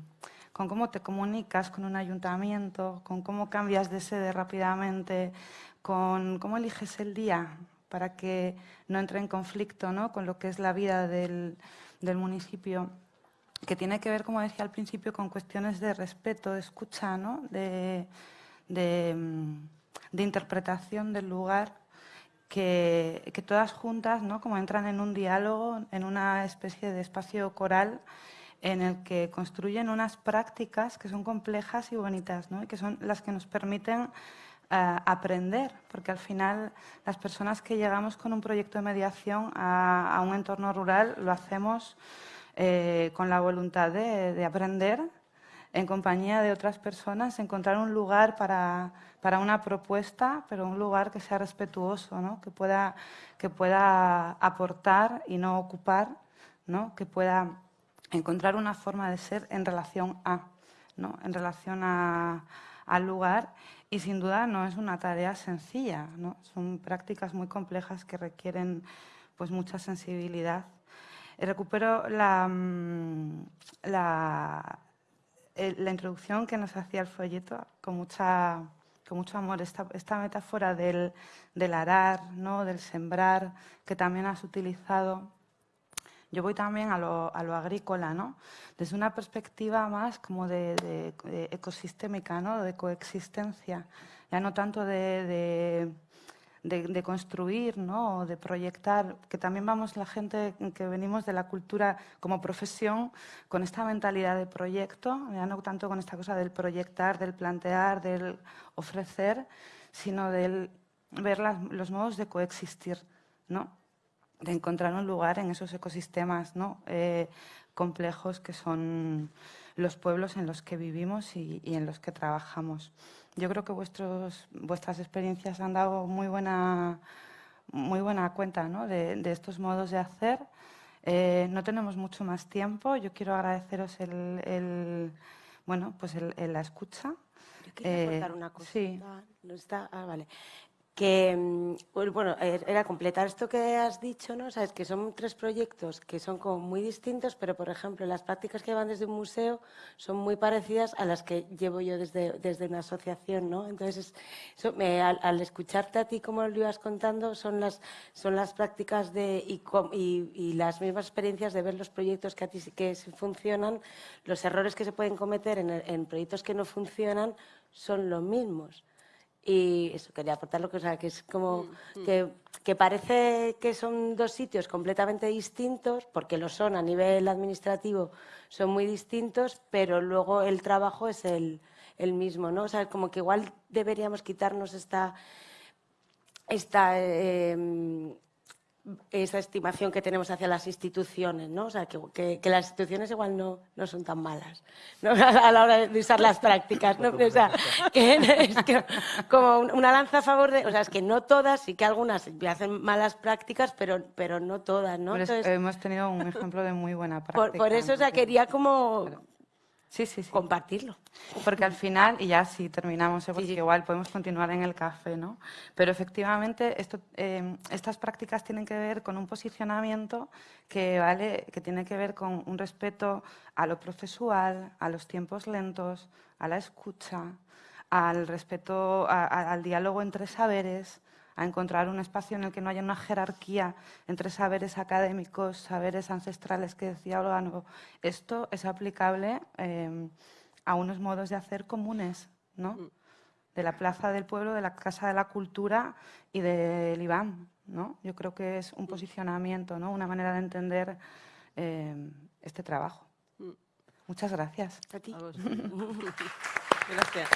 con cómo te comunicas con un ayuntamiento, con cómo cambias de sede rápidamente, con cómo eliges el día para que no entre en conflicto ¿no? con lo que es la vida del, del municipio, que tiene que ver, como decía al principio, con cuestiones de respeto, de escucha, ¿no? de, mm, de interpretación del lugar que, que, todas juntas, ¿no? como entran en un diálogo, en una especie de espacio coral en el que construyen unas prácticas que son complejas y bonitas, ¿no? y que son las que nos permiten aprender, porque al final las personas que llegamos con un proyecto de mediación a, a un entorno rural lo hacemos eh, con la voluntad de, de, aprender en compañía de otras personas, encontrar un lugar para, para una propuesta, pero un lugar que sea respetuoso, ¿no? que, pueda, que pueda aportar y no ocupar, ¿no? que pueda encontrar una forma de ser en relación a, ¿no? en relación a, al lugar y sin duda no es una tarea sencilla, ¿no? son prácticas muy complejas que requieren pues, mucha sensibilidad. Eh, recupero la, mm, la, introducción que nos hacía el folleto con, mucha, con mucho amor, esta, esta metáfora del, del arar, ¿no? del sembrar, que también has utilizado yo voy también a lo, a lo agrícola, ¿no? desde una perspectiva más como de, de, de ecosistémica, ¿no? de coexistencia, ya no tanto de, de construir ¿no? o de proyectar, que también vamos la gente que venimos de la cultura como profesión con esta mentalidad de proyecto, ya no tanto con esta cosa del proyectar, del plantear, del ofrecer, sino del ver las, los modos de coexistir, ¿no? De encontrar un lugar en esos ecosistemas ¿no? eh, complejos que son los pueblos en los que vivimos y, y, en los que trabajamos. Yo creo que vuestros, vuestras experiencias han dado muy buena, muy buena cuenta ¿no? de, de, estos modos de hacer. Eh, no tenemos mucho más tiempo. Yo quiero agradeceros el, el bueno, pues el, el, la escucha. Yo quería eh, contar una cosa. Sí. No está, ah, vale que, mm, bueno, er, era completar esto que has dicho, ¿no? Sabes que son tres proyectos que son como muy distintos, pero, por ejemplo, las prácticas que van desde un museo son muy parecidas a las que llevo yo desde, desde una asociación, ¿no? Entonces, me, al, al, escucharte a ti como lo ibas contando, son las, son las prácticas de, y, y, y, las mismas experiencias de ver los proyectos que a ti que funcionan, los errores que se pueden cometer en, en proyectos que no funcionan son los mismos. Y eso, quería aportar lo que, o sea, que es como mm, mm. Que, que, parece que son dos sitios completamente distintos, porque lo son a nivel administrativo, son muy distintos, pero luego el trabajo es el, el mismo, ¿no? O sea, como que igual deberíamos quitarnos esta, esta eh, esa estimación que tenemos hacia las instituciones, ¿no? O sea, que, que, que las instituciones igual no, no son tan malas ¿no? a la hora de usar las prácticas, ¿no? O sea, que es que como una lanza a favor de... O sea, es que no todas, sí que algunas hacen malas prácticas, pero, pero no todas, ¿no? Entonces, hemos tenido un ejemplo de muy buena práctica. Por, por eso, o sea, quería como... Sí, sí, sí. Compartirlo. Porque al final, y ya sí terminamos, ¿eh? porque igual podemos continuar en el café, ¿no? Pero efectivamente esto, eh, estas prácticas tienen que ver con un posicionamiento que, ¿vale? que tiene que ver con un respeto a lo procesual, a los tiempos lentos, a la escucha, al respeto, a, a, al diálogo entre saberes, a encontrar un espacio en el que no haya una jerarquía entre saberes académicos, saberes ancestrales que decía Olga. Esto es aplicable eh, a unos modos de hacer comunes, ¿no? Mm. De la Plaza del Pueblo, de la Casa de la Cultura y del IBAM, ¿no? Yo creo que es un posicionamiento, ¿no? Una manera de entender eh, este trabajo. Mm. Muchas gracias. A ti. gracias.